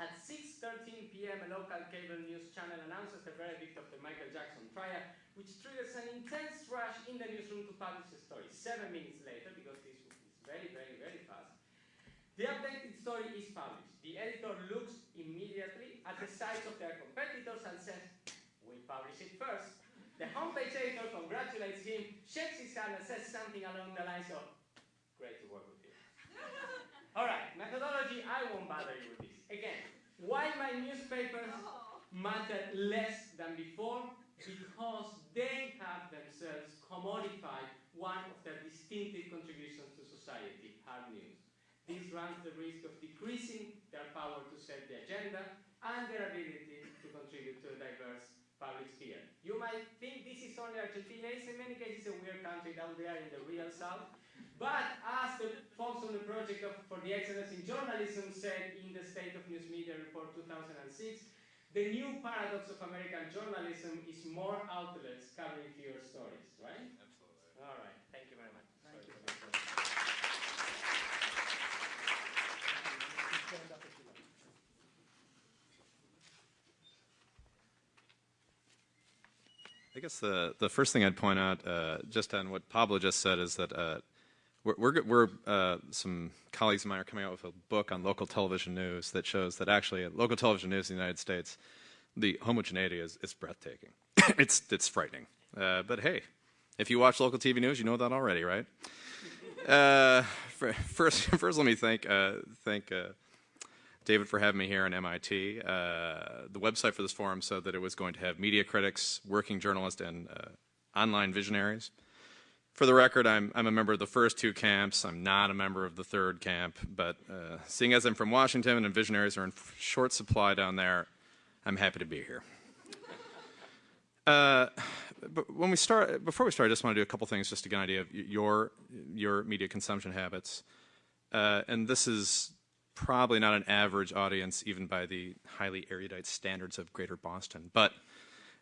At 6.13 p.m., a local cable news channel announces the verdict of the Michael Jackson trial, which triggers an intense rush in the newsroom to publish the story. Seven minutes later, because this is very, very, very fast, the updated story is published. The editor looks immediately at the size of their competitors and says, publish it first. The homepage editor congratulates him, shakes his hand and says something along the lines of, great to work with you. [laughs] All right, methodology, I won't bother you with this. Again, why my newspapers oh. matter less than before? Because they have themselves commodified one of their distinctive contributions to society, hard news. This runs the risk of decreasing their power to set the agenda and their ability to contribute to a diverse public sphere. You might think this is only Argentina. It's in many cases a weird country down there in the real south. But as the folks on the project of, for the excellence in journalism said in the State of News Media Report 2006, the new paradox of American journalism is more outlets covering fewer stories, right? Absolutely. All right. Thank you very much. Thank you. I guess the, the first thing I'd point out, uh, just on what Pablo just said, is that uh, we're, we're, we're uh, some colleagues of mine are coming out with a book on local television news that shows that actually local television news in the United States, the homogeneity is, is breathtaking. [coughs] it's, it's frightening. Uh, but hey, if you watch local TV news, you know that already, right? Uh, [laughs] first, [laughs] first, let me thank, uh, thank David for having me here on MIT. Uh, the website for this forum said that it was going to have media critics, working journalists, and uh, online visionaries. For the record, I'm, I'm, a member of the first two camps. I'm not a member of the third camp, but uh, seeing as I'm from Washington and visionaries are in short supply down there, I'm happy to be here. Uh, but when we start, before we start, I just want to do a couple things just to get an idea of your, your media consumption habits. Uh, and this is probably not an average audience, even by the highly erudite standards of Greater Boston. But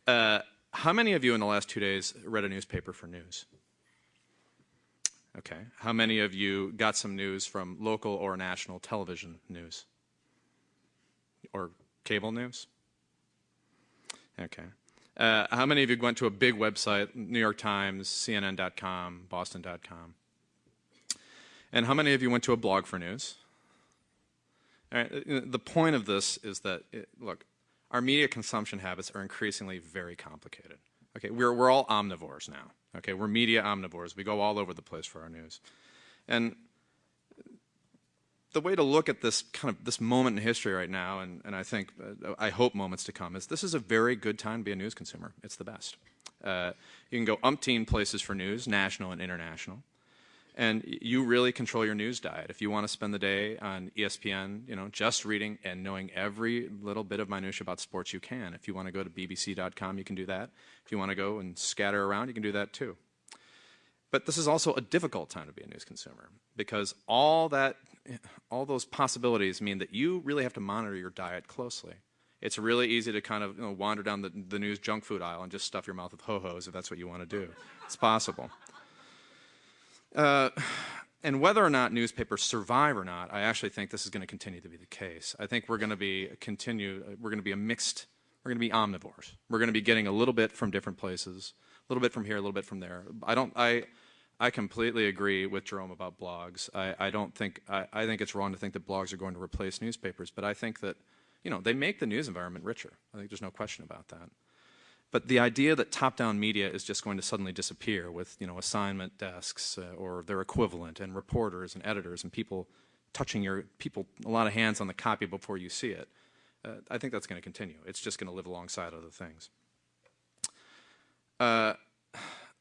uh, how many of you in the last two days read a newspaper for news? Okay. How many of you got some news from local or national television news? Or cable news? Okay. Uh, how many of you went to a big website, New York Times, CNN.com, Boston.com? And how many of you went to a blog for news? The point of this is that, it, look, our media consumption habits are increasingly very complicated. Okay, we're, we're all omnivores now. Okay, we're media omnivores. We go all over the place for our news. And the way to look at this kind of this moment in history right now, and, and I think, uh, I hope moments to come, is this is a very good time to be a news consumer. It's the best. Uh, you can go umpteen places for news, national and international and you really control your news diet. If you want to spend the day on ESPN, you know, just reading and knowing every little bit of minutia about sports, you can. If you want to go to BBC.com, you can do that. If you want to go and scatter around, you can do that too. But this is also a difficult time to be a news consumer because all that, eh, all those possibilities mean that you really have to monitor your diet closely. It's really easy to kind of you know, wander down the, the news junk food aisle and just stuff your mouth with ho-hos if that's what you want to do. It's possible. Uh, [sighs] and whether or not newspapers survive or not, I actually think this is going to continue to be the case. I think we're going to be continue. We're going to be a mixed. We're going to be omnivores. We're going to be getting a little bit from different places, a little bit from here, a little bit from there. I don't. I. I completely agree with Jerome about blogs. I, I don't think I, I think it's wrong to think that blogs are going to replace newspapers, but I think that you know they make the news environment richer. I think there's no question about that. But the idea that top-down media is just going to suddenly disappear with you know assignment desks uh, or their equivalent and reporters and editors and people touching your people a lot of hands on the copy before you see it, uh, I think that's going to continue. It's just going to live alongside other things. Uh,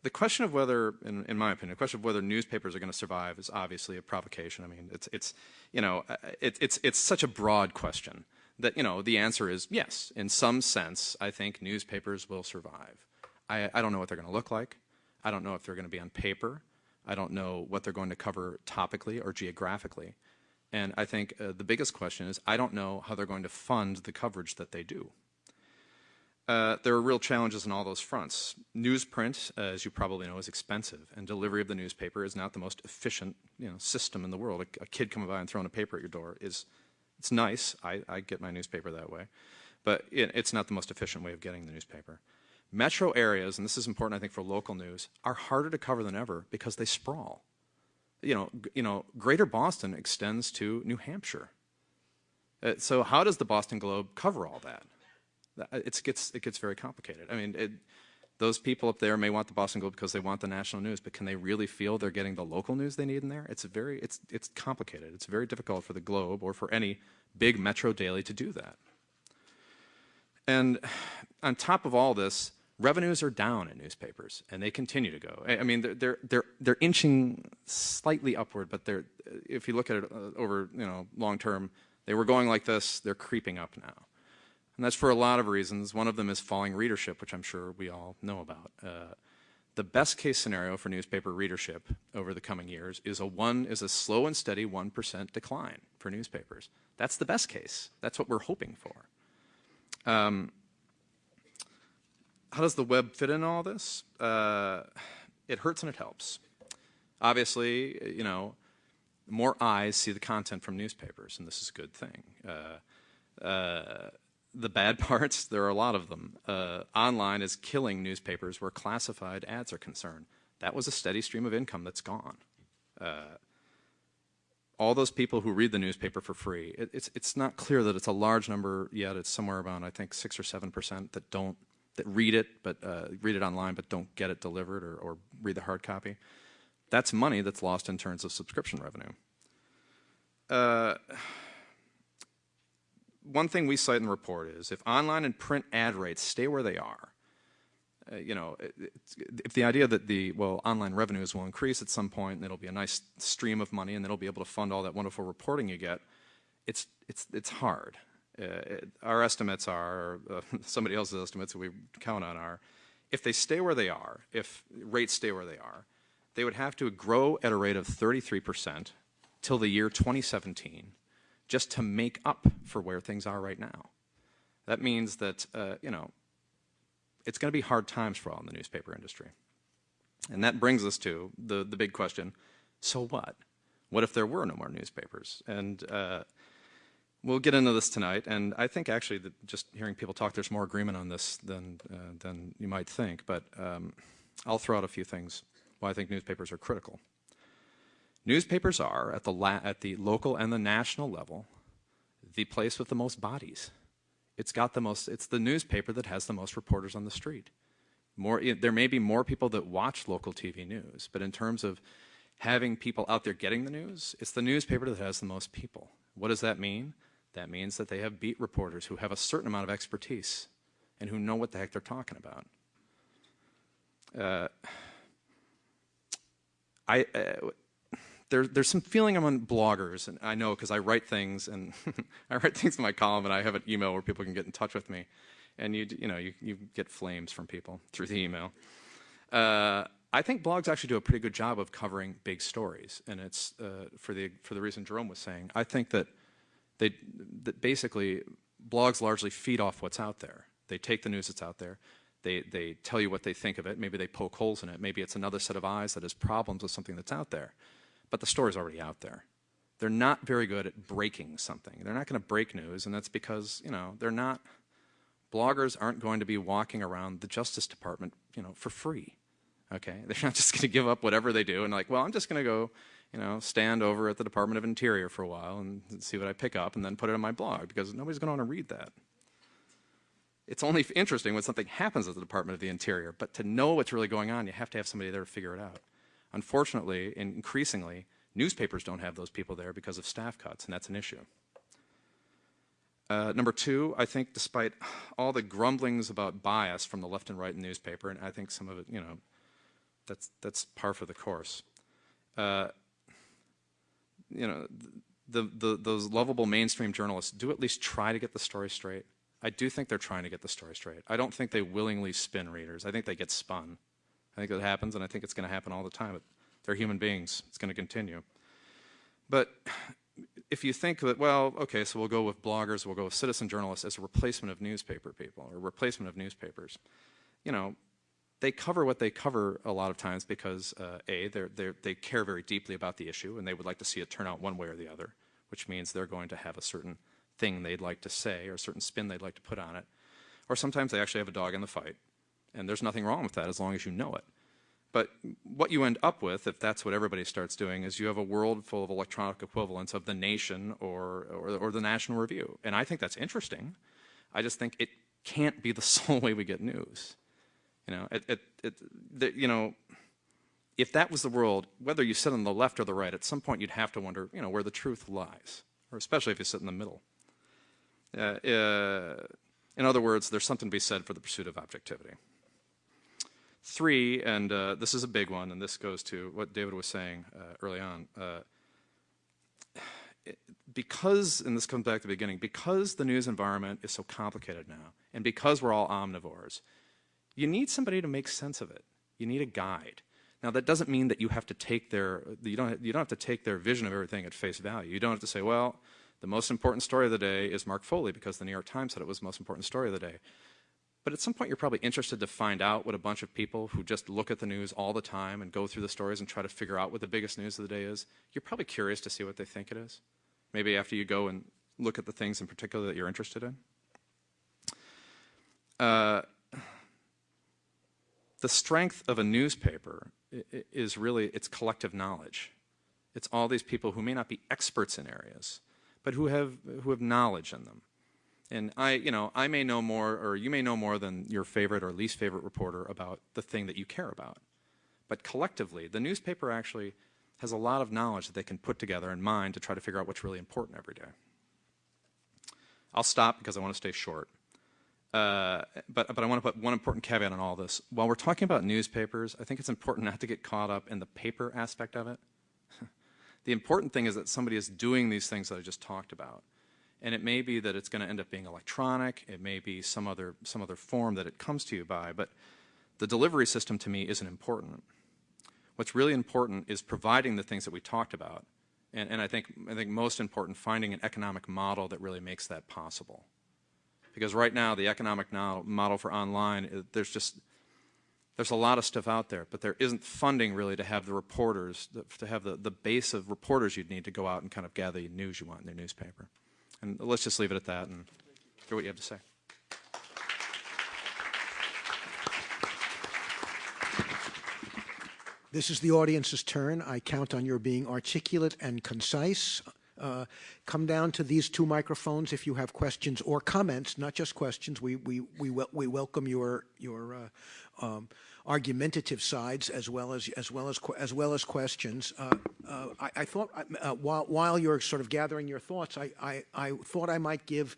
the question of whether, in, in, my opinion, the question of whether newspapers are going to survive is obviously a provocation. I mean, it's it's you know uh, it, it's it's such a broad question that, you know, the answer is yes. In some sense, I think newspapers will survive. I, I don't know what they're going to look like. I don't know if they're going to be on paper. I don't know what they're going to cover topically or geographically. And I think uh, the biggest question is I don't know how they're going to fund the coverage that they do. Uh, there are real challenges on all those fronts. Newsprint, uh, as you probably know, is expensive, and delivery of the newspaper is not the most efficient you know, system in the world. A, a kid coming by and throwing a paper at your door is it's nice. I, I get my newspaper that way, but it, it's not the most efficient way of getting the newspaper. Metro areas, and this is important, I think, for local news, are harder to cover than ever because they sprawl. You know, you know, Greater Boston extends to New Hampshire. Uh, so how does the Boston Globe cover all that? It gets it gets very complicated. I mean, it, those people up there may want the Boston Globe because they want the national news, but can they really feel they're getting the local news they need in there? It's very it's it's complicated. It's very difficult for the Globe or for any big metro daily to do that. And on top of all this, revenues are down in newspapers, and they continue to go. I mean, they're they're they're inching slightly upward, but they're if you look at it uh, over you know long term, they were going like this. They're creeping up now. And that's for a lot of reasons. One of them is falling readership, which I'm sure we all know about. Uh, the best case scenario for newspaper readership over the coming years is a one is a slow and steady 1% decline for newspapers. That's the best case. That's what we're hoping for. Um, how does the web fit in all this? Uh, it hurts and it helps. Obviously, you know, more eyes see the content from newspapers, and this is a good thing. Uh, uh, the bad [laughs] parts, there are a lot of them. Uh, online is killing newspapers where classified ads are concerned. That was a steady stream of income that's gone. Uh, all those people who read the newspaper for free, it, it's, it's not clear that it's a large number yet. It's somewhere around, I think, 6 or 7% that don't, that read it, but uh, read it online, but don't get it delivered or, or read the hard copy. That's money that's lost in terms of subscription revenue. One thing we cite in the report is if online and print ad rates stay where they are, uh, you know, if the idea that the, well, online revenues will increase at some point and it'll be a nice stream of money and it'll be able to fund all that wonderful reporting you get, it's, it's, it's hard. Uh, our estimates are, uh, [laughs] somebody else's estimates that we count on are, if they stay where they are, if rates stay where they are, they would have to grow at a rate of 33% till the year 2017 just to make up for where things are right now. That means that, uh, you know, it's going to be hard times for all in the newspaper industry. And that brings us to the, the big question, so what? What if there were no more newspapers? And uh, we'll get into this tonight, and I think actually that just hearing people talk, there's more agreement on this than, uh, than you might think, but um, I'll throw out a few things why I think newspapers are critical. Newspapers are, at the, at the local and the national level, the place with the most bodies. It's got the most, it's the newspaper that has the most reporters on the street. More, there may be more people that watch local TV news, but in terms of having people out there getting the news, it's the newspaper that has the most people. What does that mean? That means that they have beat reporters who have a certain amount of expertise and who know what the heck they're talking about. Uh, I, uh, there, there's some feeling among bloggers, and I know because I write things, and [laughs] I write things in my column, and I have an email where people can get in touch with me, and you, you know, you, you get flames from people through the email. Uh, I think blogs actually do a pretty good job of covering big stories, and it's uh, for the for the reason Jerome was saying. I think that they that basically blogs largely feed off what's out there. They take the news that's out there, they they tell you what they think of it. Maybe they poke holes in it. Maybe it's another set of eyes that has problems with something that's out there but the story's already out there. They're not very good at breaking something. They're not going to break news, and that's because, you know, they're not, bloggers aren't going to be walking around the Justice Department, you know, for free. Okay? [laughs] They're not just going to give up whatever they do and like, well, I'm just going to go, you know, stand over at the Department of Interior for a while and see what I pick up and then put it on my blog because nobody's going to want to read that. It's only interesting when something happens at the Department of the Interior, but to know what's really going on, you have to have somebody there to figure it out. Unfortunately, increasingly, newspapers don't have those people there because of staff cuts, and that's an issue. Uh, number two, I think despite all the grumblings about bias from the left and right in newspaper, and I think some of it, you know, that's, that's par for the course. Uh, you know, the, the, those lovable mainstream journalists do at least try to get the story straight. I do think they're trying to get the story straight. I don't think they willingly spin readers. I think they get spun. I think that happens, and I think it's going to happen all the time. They're human beings. It's going to continue. But if you think that, well, okay, so we'll go with bloggers, we'll go with citizen journalists as a replacement of newspaper people or replacement of newspapers, you know, they cover what they cover a lot of times because uh, a they're, they're, they care very deeply about the issue and they would like to see it turn out one way or the other, which means they're going to have a certain thing they'd like to say or a certain spin they'd like to put on it, or sometimes they actually have a dog in the fight, and there's nothing wrong with that as long as you know it. But what you end up with, if that's what everybody starts doing, is you have a world full of electronic equivalents of the Nation or, or, or the National Review, and I think that's interesting. I just think it can't be the [laughs] sole way we get news. You know, it, it, it, the, you know, if that was the world, whether you sit on the left or the right, at some point you'd have to wonder, you know, where the truth lies, or especially if you sit in the middle. Uh, uh, in other words, there's something to be said for the pursuit of objectivity. Three, and uh, this is a big one, and this goes to what David was saying uh, early on. Uh, because, and this comes back to the beginning, because the news environment is so complicated now, and because we're all omnivores, you need somebody to make sense of it. You need a guide. Now that doesn't mean that you have to take their you don't you don't have to take their vision of everything at face value. You don't have to say, well, the most important story of the day is Mark Foley because the New York Times said it was the most important story of the day. But at some point, you're probably interested to find out what a bunch of people who just look at the news all the time and go through the stories and try to figure out what the biggest news of the day is. You're probably curious to see what they think it is. Maybe after you go and look at the things in particular that you're interested in. Uh, the strength of a newspaper is really its collective knowledge. It's all these people who may not be experts in areas, but who have who have knowledge in them. And I, you know, I may know more, or you may know more than your favorite or least favorite reporter about the thing that you care about. But collectively, the newspaper actually has a lot of knowledge that they can put together in mind to try to figure out what's really important every day. I'll stop because I want to stay short. Uh, but, but I want to put one important caveat on all this. While we're talking about newspapers, I think it's important not to get caught up in the paper aspect of it. [laughs] the important thing is that somebody is doing these things that I just talked about. And it may be that it's going to end up being electronic. It may be some other, some other form that it comes to you by. But the delivery system to me isn't important. What's really important is providing the things that we talked about. And, and I, think, I think most important, finding an economic model that really makes that possible because right now the economic model for online, there's just there's a lot of stuff out there, but there isn't funding really to have the reporters, to have the, the base of reporters you'd need to go out and kind of gather the news you want in their newspaper. And let's just leave it at that and hear what you have to say. This is the audience's turn. I count on your being articulate and concise. Uh, come down to these two microphones if you have questions or comments, not just questions. We, we, we, we welcome your, your uh, um, argumentative sides as well as, as, well as, as, well as questions. Uh, uh I, I, thought uh, while, while you're sort of gathering your thoughts, I, I, I thought I might give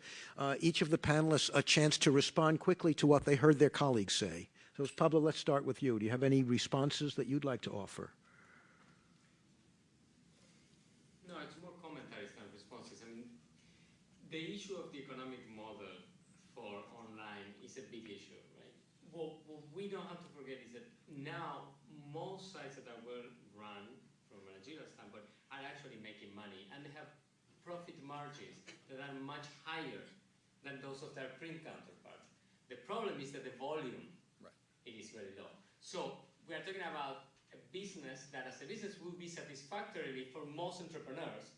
each of the panelists a chance to respond quickly to what they heard their colleagues say. So Pablo, let's start with you. Do you have any responses that you'd like to offer? No, it's more commentaries than the issue of the economic model for online is a big issue, right? What, what we don't have to forget is that now most sites that are well run from a managerial standpoint are actually making money and they have profit margins that are much higher than those of their print counterparts. The problem is that the volume right. it is very low. So we are talking about a business that as a business will be satisfactory for most entrepreneurs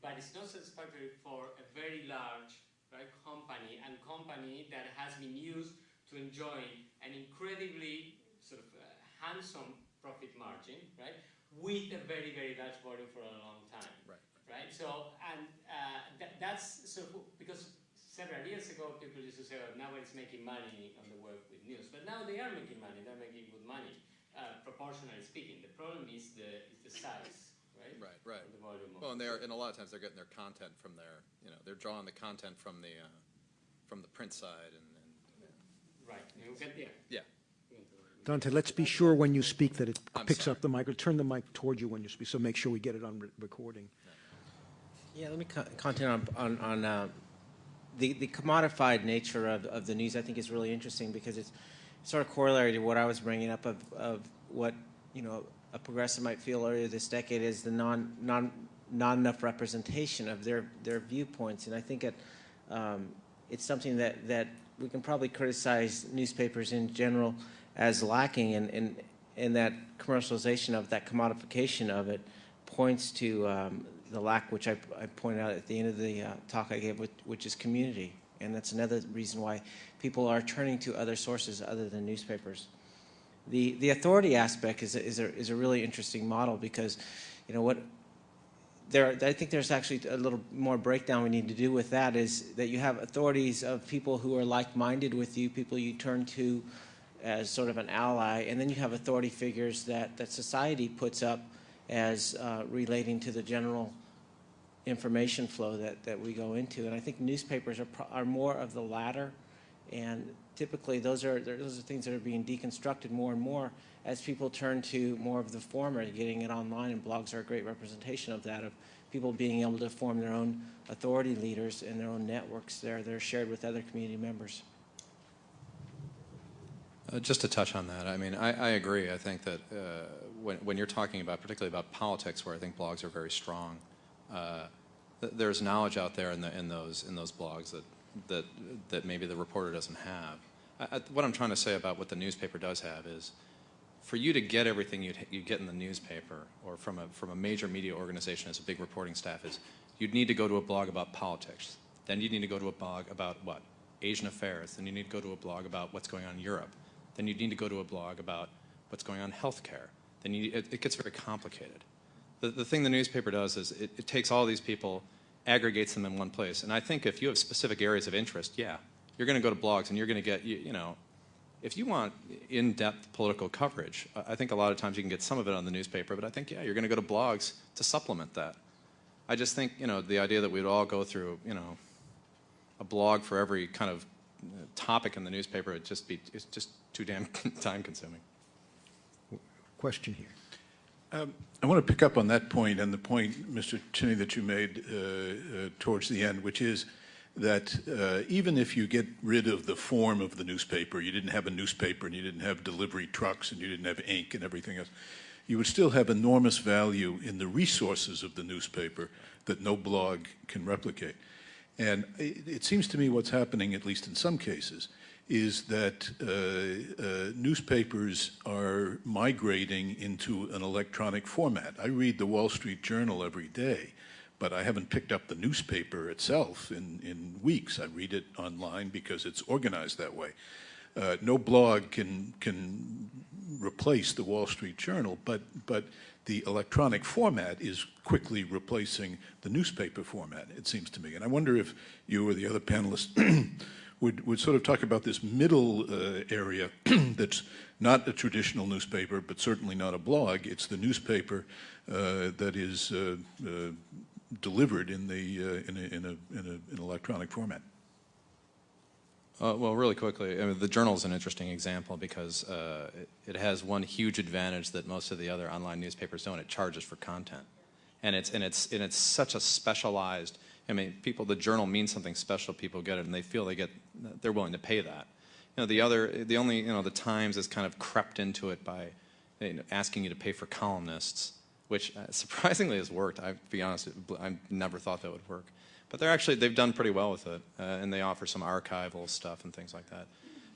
but it's not satisfactory for a very large right, company and company that has been used to enjoy an incredibly sort of uh, handsome profit margin, right, with a very, very large volume for a long time. Right. Right. So, and uh, that, that's so because several years ago people used to say, oh, nobody's making money on the work with news, but now they are making money. They're making good money, uh, proportionally speaking. The problem is the is the size right? Right, right. The volume Well, and they're, and a lot of times they're getting their content from their, you know, they're drawing the content from the, uh, from the print side and, and Right, you get there. yeah. Dante, let's be sure when you speak that it I'm picks sorry. up the mic, or turn the mic toward you when you speak, so make sure we get it on re- recording. Yeah, let me co- comment on, on, on uh, the, the commodified nature of, of the news, I think is really interesting because it's sort of corollary to what I was bringing up of, of what, you know, a progressive might feel earlier this decade is the non, non not enough representation of their, their viewpoints. And I think it, um, it's something that, that we can probably criticize newspapers in general as lacking in, in, in that commercialization of that commodification of it points to um, the lack, which I, I pointed out at the end of the uh, talk I gave, which, which is community. And that's another reason why people are turning to other sources other than newspapers. The, the authority aspect is a, is, a, is a really interesting model because, you know, what there, I think there's actually a little more breakdown we need to do with that is that you have authorities of people who are like-minded with you, people you turn to as sort of an ally, and then you have authority figures that, that society puts up as uh, relating to the general information flow that, that we go into. And I think newspapers are, are more of the latter, and typically those are, those are things that are being deconstructed more and more as people turn to more of the former, getting it online, and blogs are a great representation of that, of people being able to form their own authority leaders and their own networks there that are shared with other community members. Uh, just to touch on that, I mean, I, I agree. I think that uh, when, when you're talking about, particularly about politics, where I think blogs are very strong, uh, th- there's knowledge out there in, the, in those in those blogs that that that maybe the reporter doesn't have. I, I, what I'm trying to say about what the newspaper does have is, for you to get everything you you get in the newspaper or from a from a major media organization as a big reporting staff is, you'd need to go to a blog about politics. Then you need to go to a blog about what Asian affairs. Then you need to go to a blog about what's going on in Europe. Then you need to go to a blog about what's going on in healthcare. Then you, it, it gets very complicated. The, the thing the newspaper does is it, it takes all these people, aggregates them in one place. And I think if you have specific areas of interest, yeah, you're going to go to blogs and you're going to get, you, you know, if you want in-depth political coverage, I think a lot of times you can get some of it on the newspaper, but I think, yeah, you're going to go to blogs to supplement that. I just think, you know, the idea that we'd all go through, you know, a blog for every kind of topic in the newspaper, it'd just be, it's just too damn [laughs] time consuming. Question here. I want to pick up on that point and the point, Mr. Chinni, that you made uh, uh, towards the end, which is that uh, even if you get rid of the form of the newspaper, you didn't have a newspaper and you didn't have delivery trucks and you didn't have ink and everything else, you would still have enormous value in the resources of the newspaper that no blog can replicate. And it, it seems to me what's happening, at least in some cases, is that uh, uh, newspapers are migrating into an electronic format. I read the Wall Street Journal every day, but I haven't picked up the newspaper itself in, in weeks. I read it online because it's organized that way. Uh, no blog can can replace the Wall Street Journal, but but the electronic format is quickly replacing the newspaper format. It seems to me, and I wonder if you or the other panelists [clears throat] would, would sort of talk about this middle uh, area [clears throat] that's not a traditional newspaper, but certainly not a blog. It's the newspaper uh, that is uh, uh delivered in, the, uh, in, a, in, a, in, a, in electronic format. Uh, well, really quickly, I mean, the journal is an interesting example because uh, it, has one huge advantage that most of the other online newspapers don't. It charges for content, and it's and it's and it's such a specialized. I mean, people. The journal means something special. People get it, and they feel they get. They're willing to pay that. You know, the other, the only, you know, the Times has kind of crept into it by you know, asking you to pay for columnists, which uh, [laughs] surprisingly has worked. I, to be honest, I never thought that would work. But they're actually, they've done pretty well with it, uh, and they offer some archival stuff and things like that.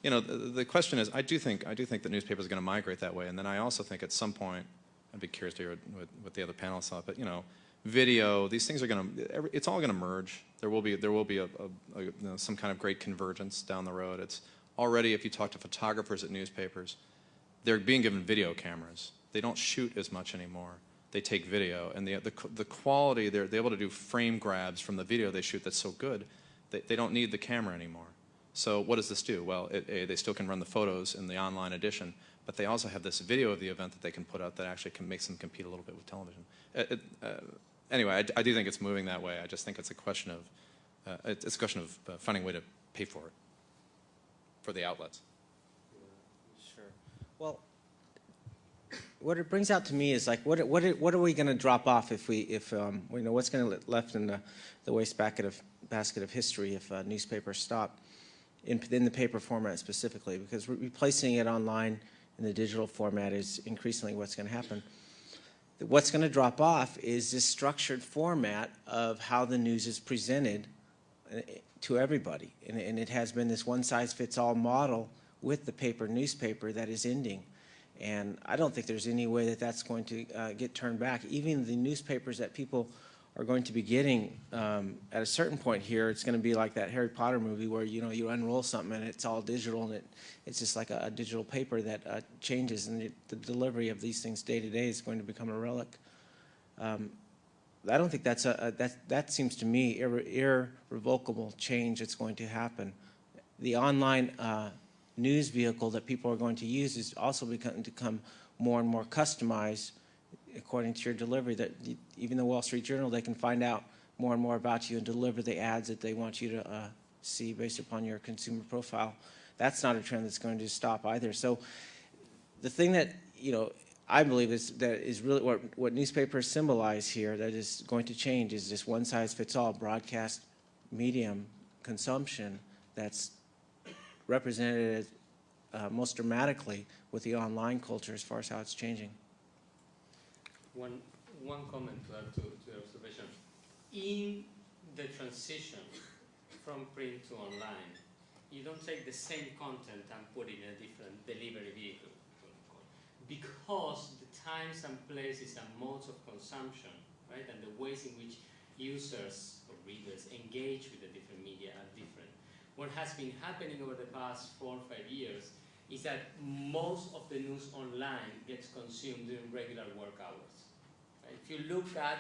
You know, the, the question is, I do think, I do think the newspaper is going to migrate that way, and then I also think at some point, I'd be curious to hear what, what the other panelists thought, but you know, video, these things are going to, it's all going to merge. There will be, there will be a, a, a you know, some kind of great convergence down the road. It's already, if you talk to photographers at newspapers, they're being given video cameras. They don't shoot as much anymore they take video, and the, the, the quality, they're, they're able to do frame grabs from the video they shoot that's so good, they, they don't need the camera anymore. So what does this do? Well, it, it, they still can run the photos in the online edition, but they also have this video of the event that they can put out that actually can make them compete a little bit with television. It, uh, anyway, I, I, do think it's moving that way. I just think it's a question of, uh, it's a question of uh, finding a way to pay for it, for the outlets. Sure. Well, what it brings out to me is like, what what what are we going to drop off if we if um, you know what's going to left in the the waste basket of basket of history if uh, newspapers stop in in the paper format specifically because replacing it online in the digital format is increasingly what's going to happen. what's going to drop off is this structured format of how the news is presented uh, to everybody. And, and it has been this one-size-fits-all model with the paper newspaper that is ending. And I don't think there's any way that that's going to uh, get turned back. Even the newspapers that people are going to be getting um, at a certain point here, it's going to be like that Harry Potter movie where you know you unroll something and it's all digital and it it's just like a, a digital paper that uh, changes and it, the delivery of these things day to day is going to become a relic. Um, I don't think that's a, a that that seems to me irre irrevocable change that's going to happen. The online uh, news vehicle that people are going to use is also becoming to become more and more customized according to your delivery that even the Wall Street Journal, they can find out more and more about you and deliver the ads that they want you to uh, see based upon your consumer profile. That's not a trend that's going to stop either. So the thing that, you know, I believe is that is really what, what newspapers symbolize here that is going to change is this one size fits all broadcast medium consumption that's represented uh, most dramatically with the online culture as far as how it's changing. One, one comment to add to, to your observation. In the transition from print to online, you don't take the same content and put it in a different delivery vehicle because the times and places and modes of consumption, right, and the ways in which users or readers engage with the different media are different. What has been happening over the past four or five years is that most of the news online gets consumed during regular work hours. Right? If you look at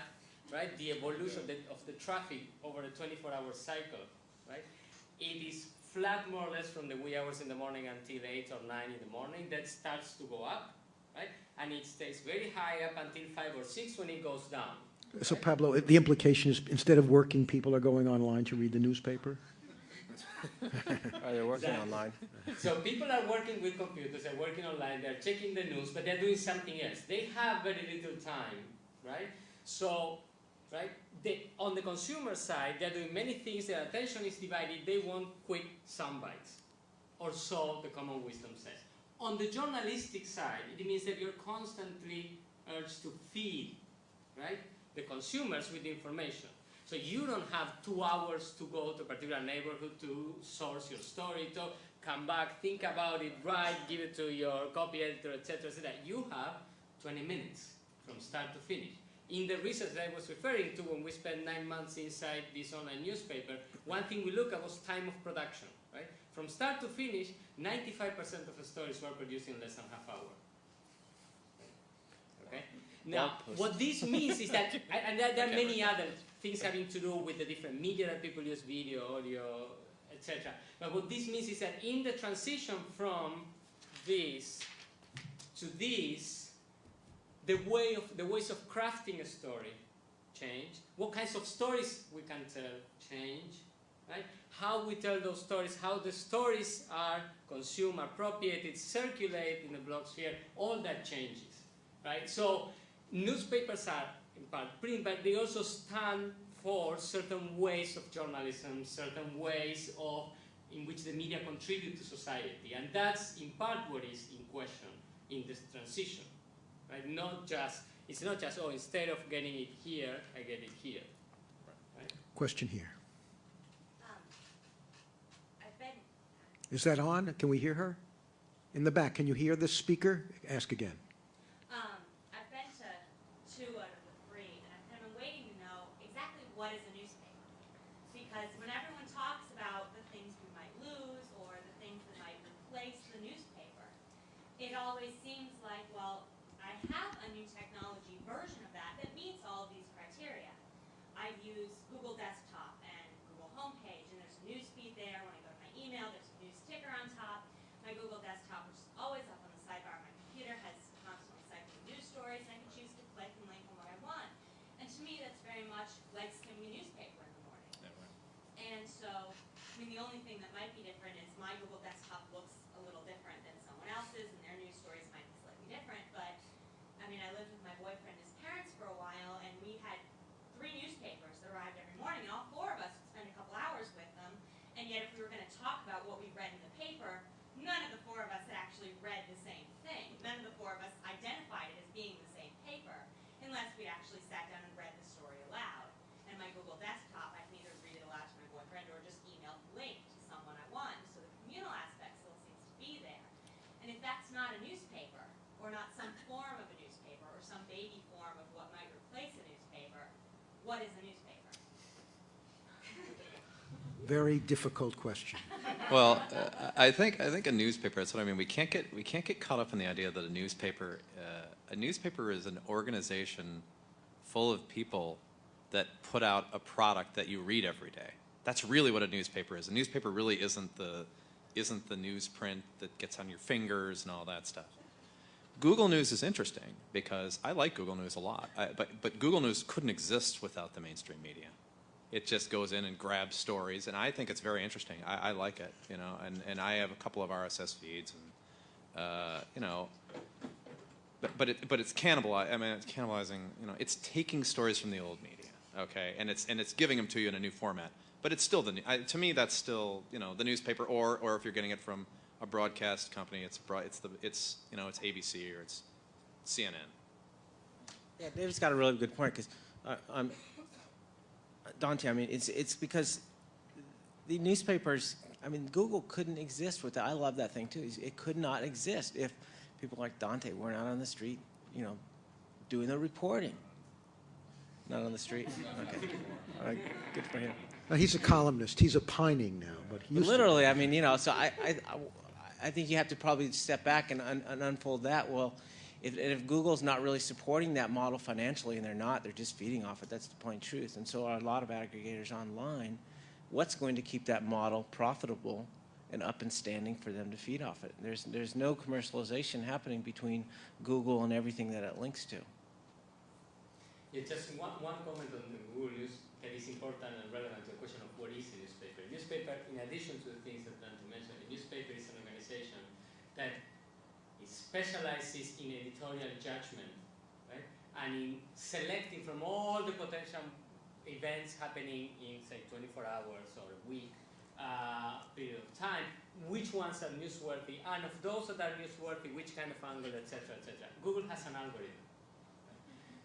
right, the evolution of the, of the traffic over a 24-hour cycle, right, it is flat more or less from the wee hours in the morning until 8 or 9 in the morning. That starts to go up, right? And it stays very high up until 5 or 6 when it goes down. So Pablo, the implication is instead of working, people are going online to read the newspaper? Oh, are they working online? So people are working with computers, they're working online, they're checking the news, but they're doing something else. They have very little time, right? So, right, they, on the consumer side, they're doing many things, their attention is divided, they want quick sound bites, or so the common wisdom says. On the journalistic side, it means that you're constantly urged to feed, right, the consumers with information. So you don't have two hours to go to a particular neighborhood to source your story, to come back, think about it, write, give it to your copy editor, etc., etc. You have 20 minutes from start to finish. In the research that I was referring to when we spent nine months inside this online newspaper, one thing we looked at was time of production. Right? From start to finish, 95% of the stories were produced in less than half hour. Okay? Now, what this means is that, [laughs] and there, there are many other things having to do with the different media that people use, video, audio, etc. But what this means is that in the transition from this to this, the way of the ways of crafting a story change. What kinds of stories we can tell change, right? How we tell those stories, how the stories are consumed, appropriated, circulate in the blog sphere, all that changes, right? So newspapers are in part print, but they also stand for certain ways of journalism, certain ways of in which the media contribute to society, and that's in part what is in question in this transition, right? Not just it's not just oh instead of getting it here, I get it here. Right? Question here. Um, I've been, Is that on? Can we hear her? In the back, can you hear the speaker? Ask again. um, I've been to two out of the three, and I've kind of been waiting to know exactly what is a newspaper. Because when everyone talks about the things we might lose or the things that might replace the newspaper, it always seems like, well, I have a new technology version of that that meets all of these criteria. I use Google Desktop and Google Homepage, and there's a news feed there. When I go to my email, there's a news ticker on top. My Google Desktop, which is always up on the sidebar of my computer, has constantly cycling news stories, and I can choose to click and link on what I want. And to me, that's very much like skimming a newspaper in the morning. And so, I mean, the only thing that might be different is my Google Desktop looks a little different than someone else's, and their news stories might be slightly different. But I mean, I lived with my boyfriend and his parents for a while, and we had three newspapers that arrived every morning, and all four of us would spend a couple hours with them. And yet, if we were going to talk about what we read in the paper, none of the four of us had actually read the same thing. None of the four of us identified it as being the same paper, unless what is a newspaper? Very difficult question. Well, uh, I think I think a newspaper. That's what I mean. We can't get we can't get caught up in the idea that a newspaper uh, a newspaper is an organization full of people that put out a product that you read every day. That's really what a newspaper is. A newspaper really isn't the isn't the newsprint that gets on your fingers and all that stuff. Google News is interesting because I like Google News a lot, I, but but Google News couldn't exist without the mainstream media it just goes in and grabs stories, and I think it's very interesting. I, I like it, you know, and, and I have a couple of RSS feeds, and uh, you know, but but it, but it's cannibalizing. I mean, it's cannibalizing. You know, it's taking stories from the old media, okay, and it's and it's giving them to you in a new format. But it's still the I, to me that's still you know the newspaper, or or if you're getting it from a broadcast company, it's broad, it's the it's you know it's ABC or it's CNN. Yeah, David's got a really good point because uh, Dante, I mean, it's it's because the newspapers. I mean, Google couldn't exist without. I love that thing too. It could not exist if people like Dante weren't out on the street, you know, doing the reporting. Not on the street. Okay, All right, good for him. Now, he's a columnist. He's opining now, but he But used to- literally, I mean, you know, so I, I, I think you have to probably step back and, un, and unfold that. Well, if, if Google's not really supporting that model financially, and they're not, they're just feeding off it. That's the plain truth. And so are a lot of aggregators online. What's going to keep that model profitable and up and standing for them to feed off it? There's, there's no commercialization happening between Google and everything that it links to. Yeah, just one, one comment on the Google News that is important and relevant to the question of what is a newspaper. Newspaper, in addition to the things that Dante mentioned, a newspaper is an organization that specializes in editorial judgment, right? And in selecting from all the potential events happening in, say, 24 hours or a week uh, period of time, which ones are newsworthy, and of those that are newsworthy, which kind of angle, etc., etc. Google has an algorithm.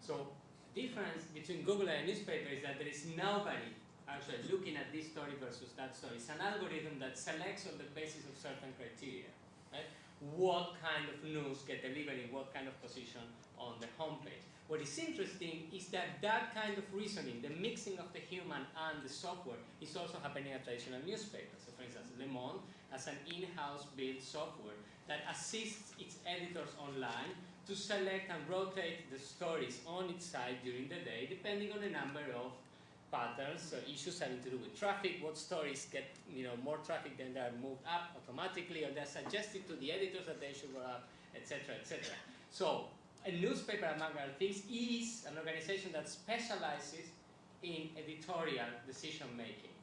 So the difference between Google and a newspaper is that there is nobody actually looking at this story versus that story. It's an algorithm that selects on the basis of certain criteria, right? What kind of news get delivered in what kind of position on the homepage. What is interesting is that that kind of reasoning, the mixing of the human and the software, is also happening at traditional newspapers. So for instance, Le Monde has an in-house built software that assists its editors online to select and rotate the stories on its site during the day, depending on the number of patterns, so issues having to do with traffic, what stories get you know more traffic than they are moved up automatically, or they're suggested to the editors that they should go up, etc., etc. So a newspaper, among other things, is an organization that specializes in editorial decision making.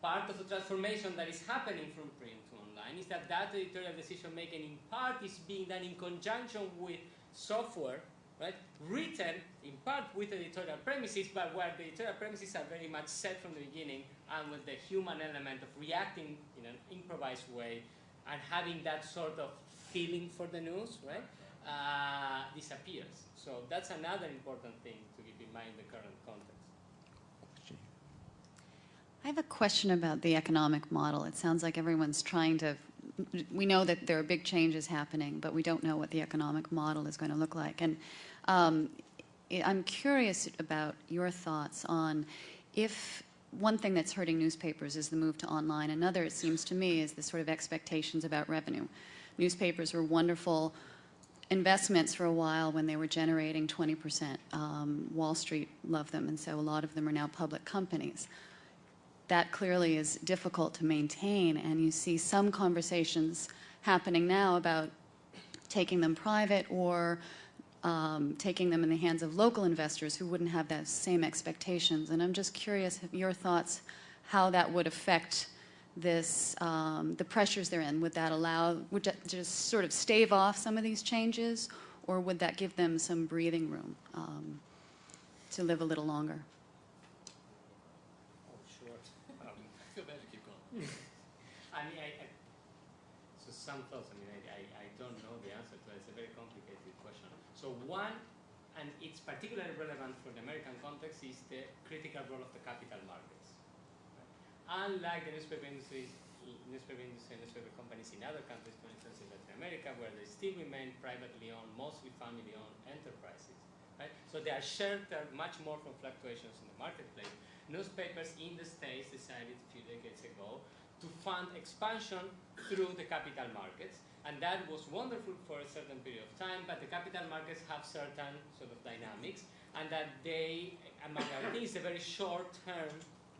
Part of the transformation that is happening from print to online is that that editorial decision making in part is being done in conjunction with software, right, written in part with editorial premises, but where the editorial premises are very much set from the beginning and with the human element of reacting in an improvised way and having that sort of feeling for the news, right, uh, disappears. So that's another important thing to keep in mind in the current context. I have a question about the economic model. It sounds like everyone's trying to. We know that there are big changes happening, but we don't know what the economic model is going to look like. And um, I'm curious about your thoughts on if one thing that's hurting newspapers is the move to online. Another, it seems to me, is the sort of expectations about revenue. Newspapers were wonderful investments for a while when they were generating 20%. Um, Wall Street loved them, and so a lot of them are now public companies that clearly is difficult to maintain, and you see some conversations happening now about taking them private or um, taking them in the hands of local investors who wouldn't have those same expectations. And I'm just curious your thoughts how that would affect this, um, the pressures they're in. Would that allow, would that just sort of stave off some of these changes, or would that give them some breathing room um, to live a little longer? Oh, sure. [laughs] Um, I feel better to keep going. I mean, I, I, so some thoughts. I mean, I, I, I don't know the answer to that. It's a very complicated question. So one, and it's particularly relevant for the American context, is the critical role of the capital markets. Right? Unlike the newspaper industry, newspaper industry, and newspaper companies in other countries, for instance in Latin America, where they still remain privately owned, mostly family-owned enterprises, right? So they are sheltered much more from fluctuations in the marketplace. Newspapers in the States decided a few decades ago to fund expansion through the capital markets. And that was wonderful for a certain period of time, but the capital markets have certain sort of dynamics, and that they, among other things, a very short-term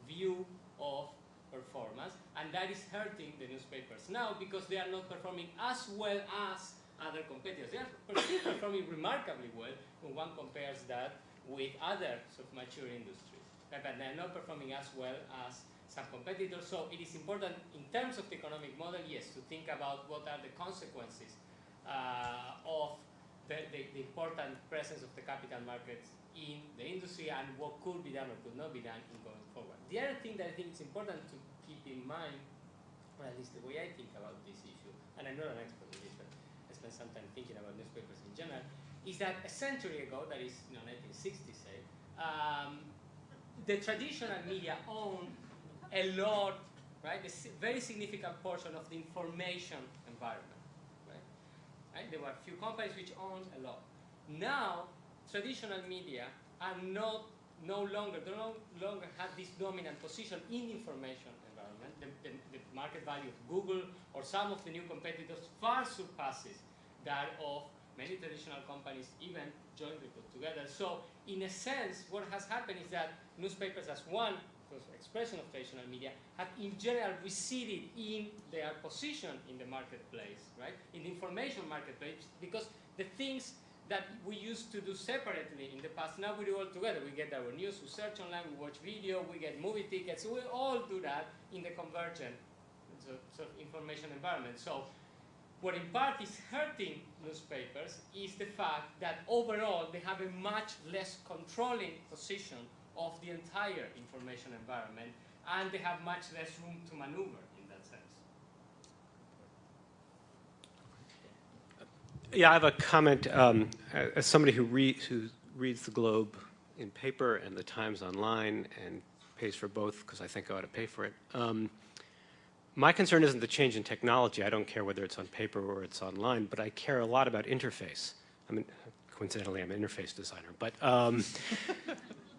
view of performance, and that is hurting the newspapers now because they are not performing as well as other competitors. They are [coughs] performing remarkably well when one compares that with other sort of mature industries, but they're not performing as well as some competitors. So it is important in terms of the economic model, yes, to think about what are the consequences uh, of the, the, the important presence of the capital markets in the industry and what could be done or could not be done in going forward. The other thing that I think is important to keep in mind, or at least the way I think about this issue, and I'm not an expert in this, but I spent some time thinking about newspapers in general, is that a century ago, that is you know, 1960, say, um, the traditional media owned a lot, right, a very significant portion of the information environment, right? right? There were a few companies which owned a lot. Now, traditional media are not no longer, they no longer have this dominant position in information environment. The, the, the, market value of Google or some of the new competitors far surpasses that of many traditional companies even jointly put together. So in a sense, what has happened is that newspapers as one expression of traditional media have in general receded in their position in the marketplace, right? In the information marketplace, because the things that we used to do separately in the past. Now we do all together. We get our news, we search online, we watch video, we get movie tickets. We all do that in the convergent information environment. So what in part is hurting newspapers is the fact that overall they have a much less controlling position of the entire information environment and they have much less room to maneuver in that sense. Yeah, I have a comment. Um, as somebody who, read, who reads the Globe in paper and the Times online and pays for both because I think I ought to pay for it. Um, my concern isn't the change in technology. I don't care whether it's on paper or it's online, but I care a lot about interface. I mean, coincidentally, I'm an interface designer. But, um,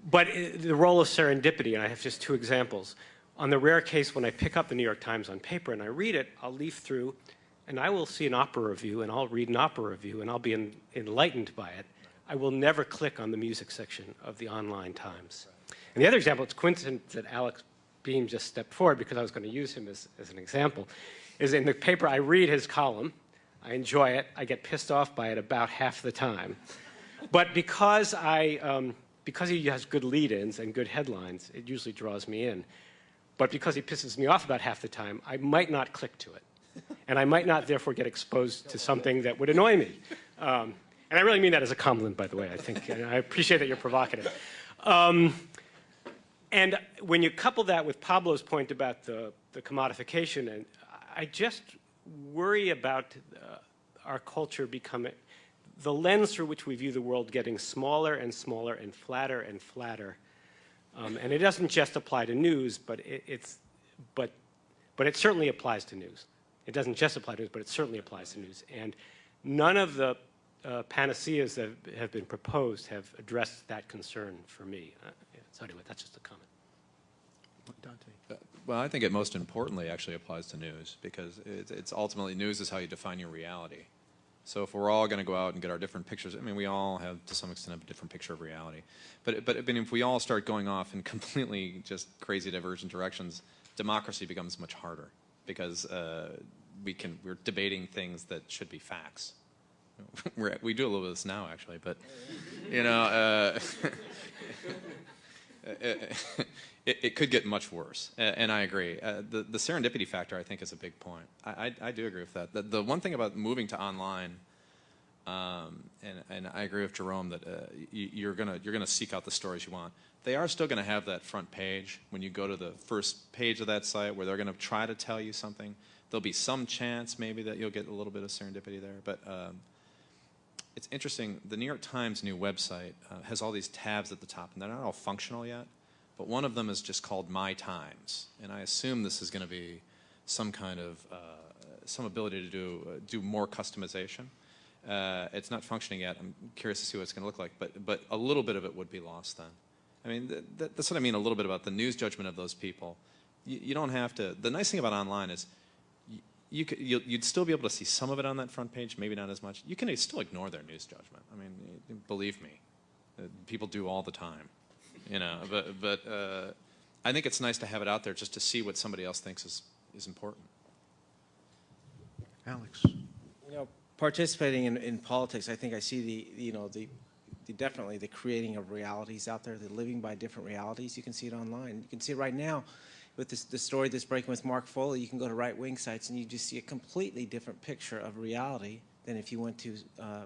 but the role of serendipity, and I have just two examples. On the rare case when I pick up the New York Times on paper and I read it, I'll leaf through and I will see an opera review and I'll read an opera review and I'll be in, enlightened by it. I will never click on the music section of the online Times. And the other example, it's coincident that Alex Beam just stepped forward because I was going to use him as, as an example, is in the paper I read his column, I enjoy it, I get pissed off by it about half the time. But because, I, um, because he has good lead-ins and good headlines, it usually draws me in. But because he pisses me off about half the time, I might not click to it and I might not therefore get exposed to something that would annoy me. Um, and I really mean that as a compliment, by the way. I think and I appreciate that you're provocative. Um, and when you couple that with Pablo's point about the, the commodification, and I just worry about uh, our culture becoming the lens through which we view the world getting smaller and smaller and flatter and flatter. Um, and it doesn't just apply to news, but it, it's but but it certainly applies to news. It doesn't just apply to news, but it certainly applies to news. And none of the uh, panaceas that have been proposed have addressed that concern for me. Uh, so anyway, that's just a comment. Uh, well, I think it most importantly actually applies to news because it's ultimately news is how you define your reality. So if we're all going to go out and get our different pictures, I mean, we all have to some extent a different picture of reality. But but I mean, if we all start going off in [laughs] completely just crazy divergent directions, democracy becomes much harder because uh, we can we're debating things that should be facts. [laughs] We're, we do a little bit of this now, actually, but you know, uh, [laughs] it, it, could get much worse. And I agree. Uh, the, the serendipity factor, I think, is a big point. I, I, I do agree with that. The, the, one thing about moving to online, um, and, and I agree with Jerome that uh, you, are gonna you're gonna seek out the stories you want. They are still going to have that front page when you go to the first page of that site, where they're going to try to tell you something there'll be some chance maybe that you'll get a little bit of serendipity there. But um, it's interesting. The New York Times new website uh, has all these tabs at the top, and they're not all functional yet. But one of them is just called My Times, and I assume this is going to be some kind of uh, some ability to do uh, do more customization. Uh, it's not functioning yet. I'm curious to see what it's going to look like, but but a little bit of it would be lost then. I mean, th th that's what I mean a little bit about the news judgment of those people. You, you don't have to. The nice thing about online is you, could, you'd still be able to see some of it on that front page, maybe not as much. You can still ignore their news judgment. I mean, believe me, uh, people do all the time. You know, but but uh, I think it's nice to have it out there just to see what somebody else thinks is is important. Alex. You know, participating in, in politics, I think I see the, you know, the, the definitely the creating of realities out there, the living by different realities. You can see it online. You can see it right now with this, the story that's breaking with Mark Foley. You can go to right-wing sites and you just see a completely different picture of reality than if you went to uh,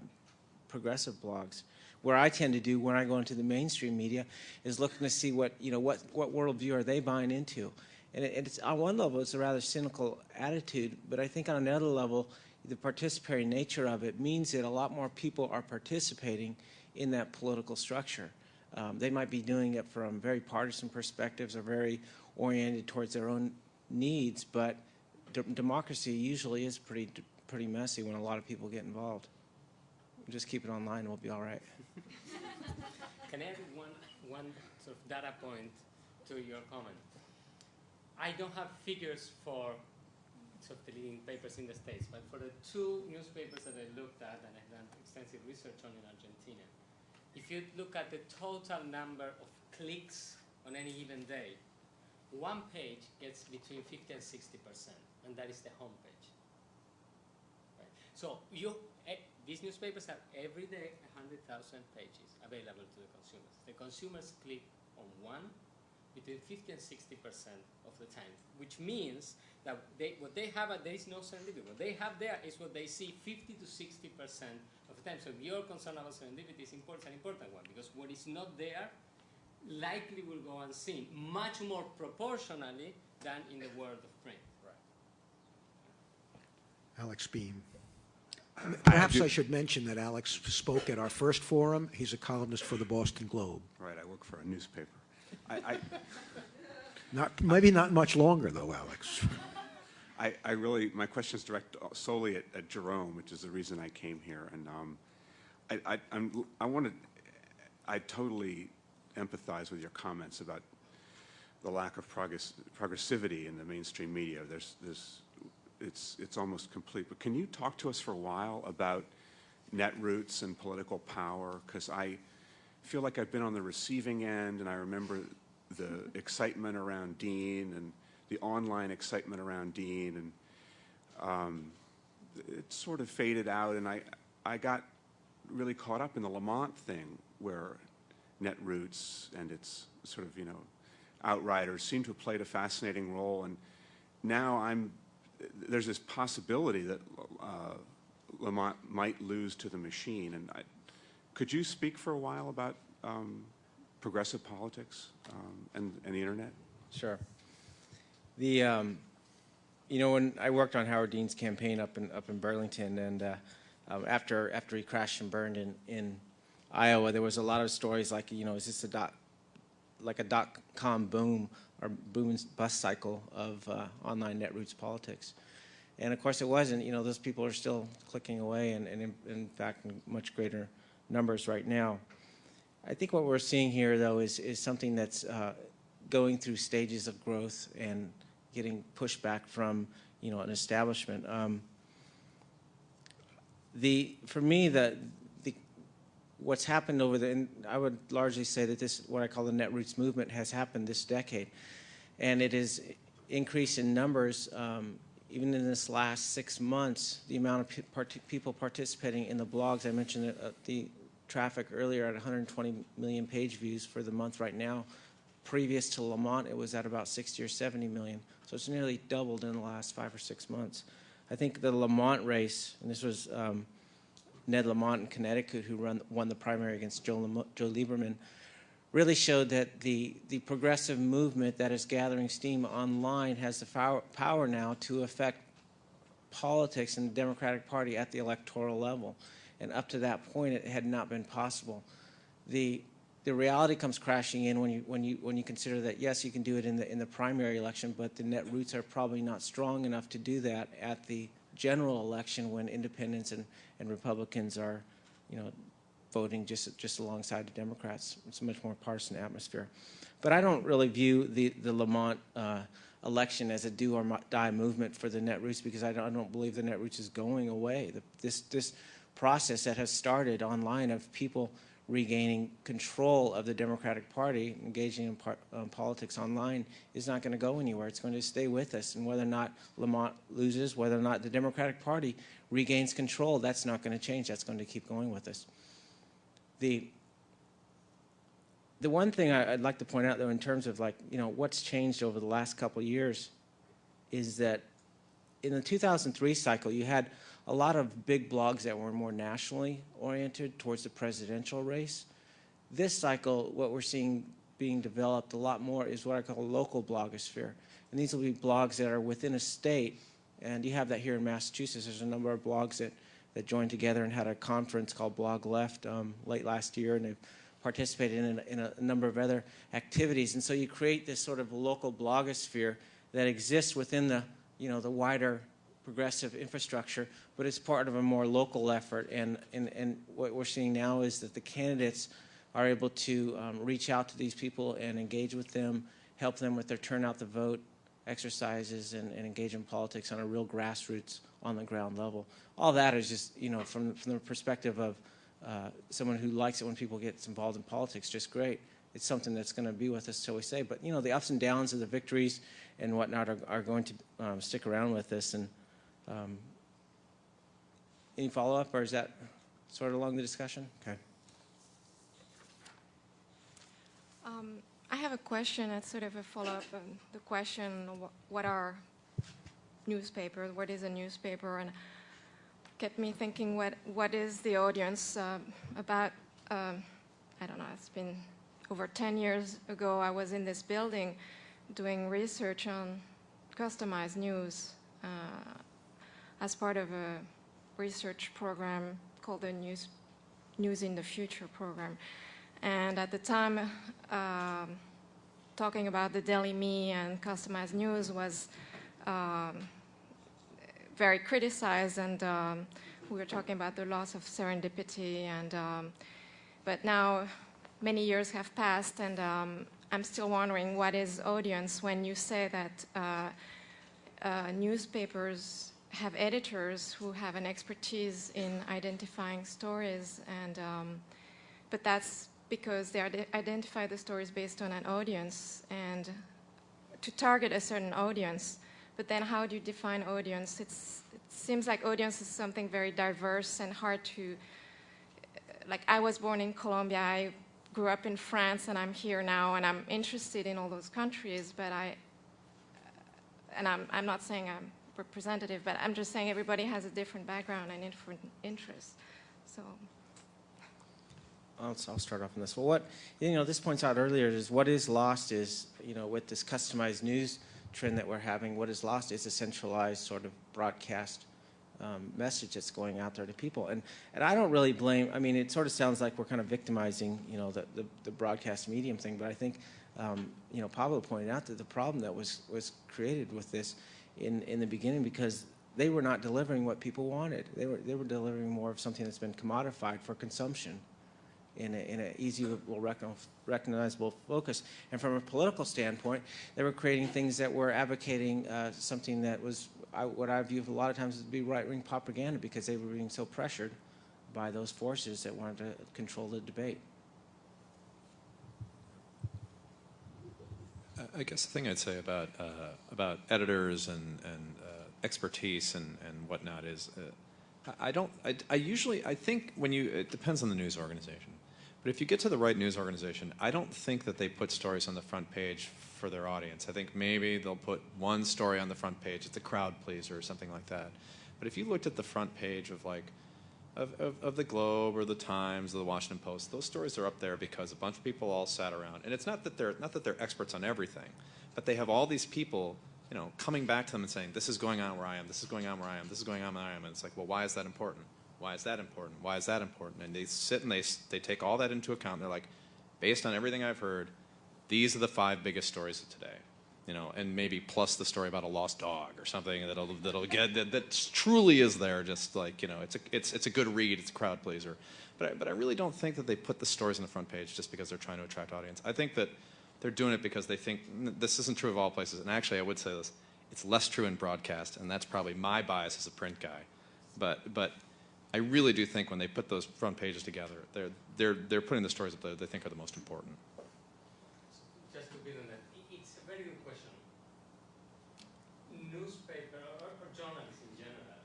progressive blogs. Where I tend to do when I go into the mainstream media is looking to see what, you know, what, what worldview are they buying into. And it, it's, on one level, it's a rather cynical attitude, but I think on another level, the participatory nature of it means that a lot more people are participating in that political structure. Um, they might be doing it from very partisan perspectives or very oriented towards their own needs, but democracy usually is pretty pretty messy when a lot of people get involved. Just keep it online and we'll be all right. [laughs] Can I add one, one sort of data point to your comment? I don't have figures for sort of the leading papers in the States, but for the two newspapers that I looked at and I've done extensive research on in Argentina, if you look at the total number of clicks on any given day, one page gets between 50 and 60 percent, and that is the home page. Right? So you, these newspapers have every day 100,000 pages available to the consumers. The consumers click on one between 50 and 60 percent of the time, which means that they, what they have, there is no serendipity. What they have there is what they see 50 to 60 percent of the time. So your you're about serendipity, is important, an important one because what is not there likely will go unseen, much more proportionally than in the world of print. Right. Alex Beam. Perhaps I, I should mention that Alex spoke at our first forum. He's a columnist for the Boston Globe. Right, I work for a newspaper. I, I [laughs] not maybe not much longer though, Alex. I, I really my question is directed solely at, at, Jerome, which is the reason I came here, and um, I I I'm, I wanted I totally empathize with your comments about the lack of progress, progressivity in the mainstream media. There's, there's, it's, it's almost complete. But can you talk to us for a while about netroots and political power? Because I feel like I've been on the receiving end, and I remember the excitement around Dean and the online excitement around Dean, and um, it sort of faded out, and I, I got really caught up in the Lamont thing, where Netroots and its sort of, you know, outriders seem to have played a fascinating role. And now I'm, there's this possibility that uh, Lamont might lose to the machine. And I, could you speak for a while about um, progressive politics um, and, and the internet? Sure. The, um, you know, when I worked on Howard Dean's campaign up in up in Burlington, and uh, um, after after he crashed and burned in in Iowa, there was a lot of stories like, you know, is this a dot, like a dot-com boom or boom and bust cycle of uh, online netroots politics? And of course it wasn't. You know, those people are still clicking away and, and in, in, fact in much greater numbers right now. I think what we're seeing here though is, is something that's uh, going through stages of growth and getting pushback from, you know, an establishment. Um, the, for me, the, what's happened over the, and I would largely say that this, what I call the Netroots movement, has happened this decade. And it has increased in numbers, um, even in this last six months, the amount of part people participating in the blogs. I mentioned uh, the traffic earlier at 120 million page views for the month right now. Previous to Lamont, it was at about 60 or 70 million. So it's nearly doubled in the last five or six months. I think the Lamont race, and this was um, Ned Lamont in Connecticut, who run, won the primary against Joe, Joe Lieberman, really showed that the, the progressive movement that is gathering steam online has the power now to affect politics in the Democratic Party at the electoral level. And up to that point, it had not been possible. The, the reality comes crashing in when you, when, you, when you consider that, yes, you can do it in the, in the primary election, but the net roots are probably not strong enough to do that at the general election when independents and, and Republicans are, you know, voting just just alongside the Democrats. It's a much more partisan atmosphere. But I don't really view the the Lamont uh, election as a do or die movement for the Netroots because I don't, I don't believe the Netroots is going away. The, this this process that has started online of people regaining control of the Democratic Party, engaging in par um, politics online, is not going to go anywhere. It's going to stay with us. And whether or not Lamont loses, whether or not the Democratic Party regains control, that's not going to change. That's going to keep going with us. The the one thing I, would like to point out, though, in terms of like you know what's changed over the last couple of years, is that in the 2003 cycle you had a lot of big blogs that were more nationally oriented towards the presidential race. This cycle, what we're seeing being developed a lot more is what I call a local blogosphere. And these will be blogs that are within a state, and you have that here in Massachusetts. There's a number of blogs that, that joined together and had a conference called Blog Left um, late last year, and they've participated in, a, in a number of other activities. And so you create this sort of local blogosphere that exists within the, you know, the wider progressive infrastructure, but it's part of a more local effort. And, and, and what we're seeing now is that the candidates are able to um, reach out to these people and engage with them, help them with their turnout the vote exercises and, and engage in politics on a real grassroots on the ground level. All that is just, you know, from, from the perspective of uh, someone who likes it when people get involved in politics, just great. It's something that's going to be with us till we say. But, you know, the ups and downs of the victories and whatnot are, are going to um, stick around with us. And, um, any follow-up, or is that sort of along the discussion? Okay. Um, I have a question that's sort of a follow-up on the question, what are newspapers, what is a newspaper, and get me thinking what, what is the audience uh, about, um, I don't know, it's been over 10 years ago, I was in this building doing research on customized news. Uh, as part of a research program called the News, News in the Future program. And at the time, um, talking about the Daily Me and customized news was um, very criticized and um, we were talking about the loss of serendipity and um, but now many years have passed and um, I'm still wondering what is audience when you say that uh, uh, newspapers have editors who have an expertise in identifying stories, and um, but that's because they identify the stories based on an audience and to target a certain audience. But then how do you define audience? It's, it seems like audience is something very diverse and hard to, like I was born in Colombia, I grew up in France and I'm here now and I'm interested in all those countries, but I, and I'm, I'm not saying I'm representative, but I'm just saying everybody has a different background and different interests. So. I'll, I'll start off on this. Well, what, you know, this points out earlier is what is lost is, you know, with this customized news trend that we're having, what is lost is a centralized sort of broadcast um, message that's going out there to people. And, and I don't really blame, I mean, it sort of sounds like we're kind of victimizing, you know, the, the, the broadcast medium thing, but I think, um, you know, Pablo pointed out that the problem that was, was created with this in, in the beginning because they were not delivering what people wanted. They were, they were delivering more of something that's been commodified for consumption in an in a easy, recognizable focus. And from a political standpoint, they were creating things that were advocating uh, something that was I, what I view a lot of times to be right-wing propaganda because they were being so pressured by those forces that wanted to control the debate. I guess the thing I'd say about uh, about editors and and uh, expertise and and whatnot is, uh, I don't. I, I, usually I think when you it depends on the news organization, but if you get to the right news organization, I don't think that they put stories on the front page for their audience. I think maybe they'll put one story on the front page. It's a crowd pleaser or something like that. But if you looked at the front page of like of, of, of, the Globe or the Times or the Washington Post, those stories are up there because a bunch of people all sat around. And it's not that they're not that they're experts on everything, but they have all these people, you know, coming back to them and saying, "This is going on where I am. This is going on where I am. This is going on where I am." And it's like, well, why is that important? Why is that important? Why is that important? And they sit and they they take all that into account. They're like, based on everything I've heard, these are the five biggest stories of today. You know, and maybe plus the story about a lost dog or something that'll that'll get that, truly is there. Just like you know, it's a it's it's a good read. It's a crowd pleaser. But I, but I really don't think that they put the stories on the front page just because they're trying to attract audience. I think that they're doing it because they think this isn't true of all places. And actually, I would say this: it's less true in broadcast, and that's probably my bias as a print guy. But but I really do think when they put those front pages together, they're they're they're putting the stories that they think are the most important. Just to build on that, i- it's a very good question. Newspaper or, or journalists in general,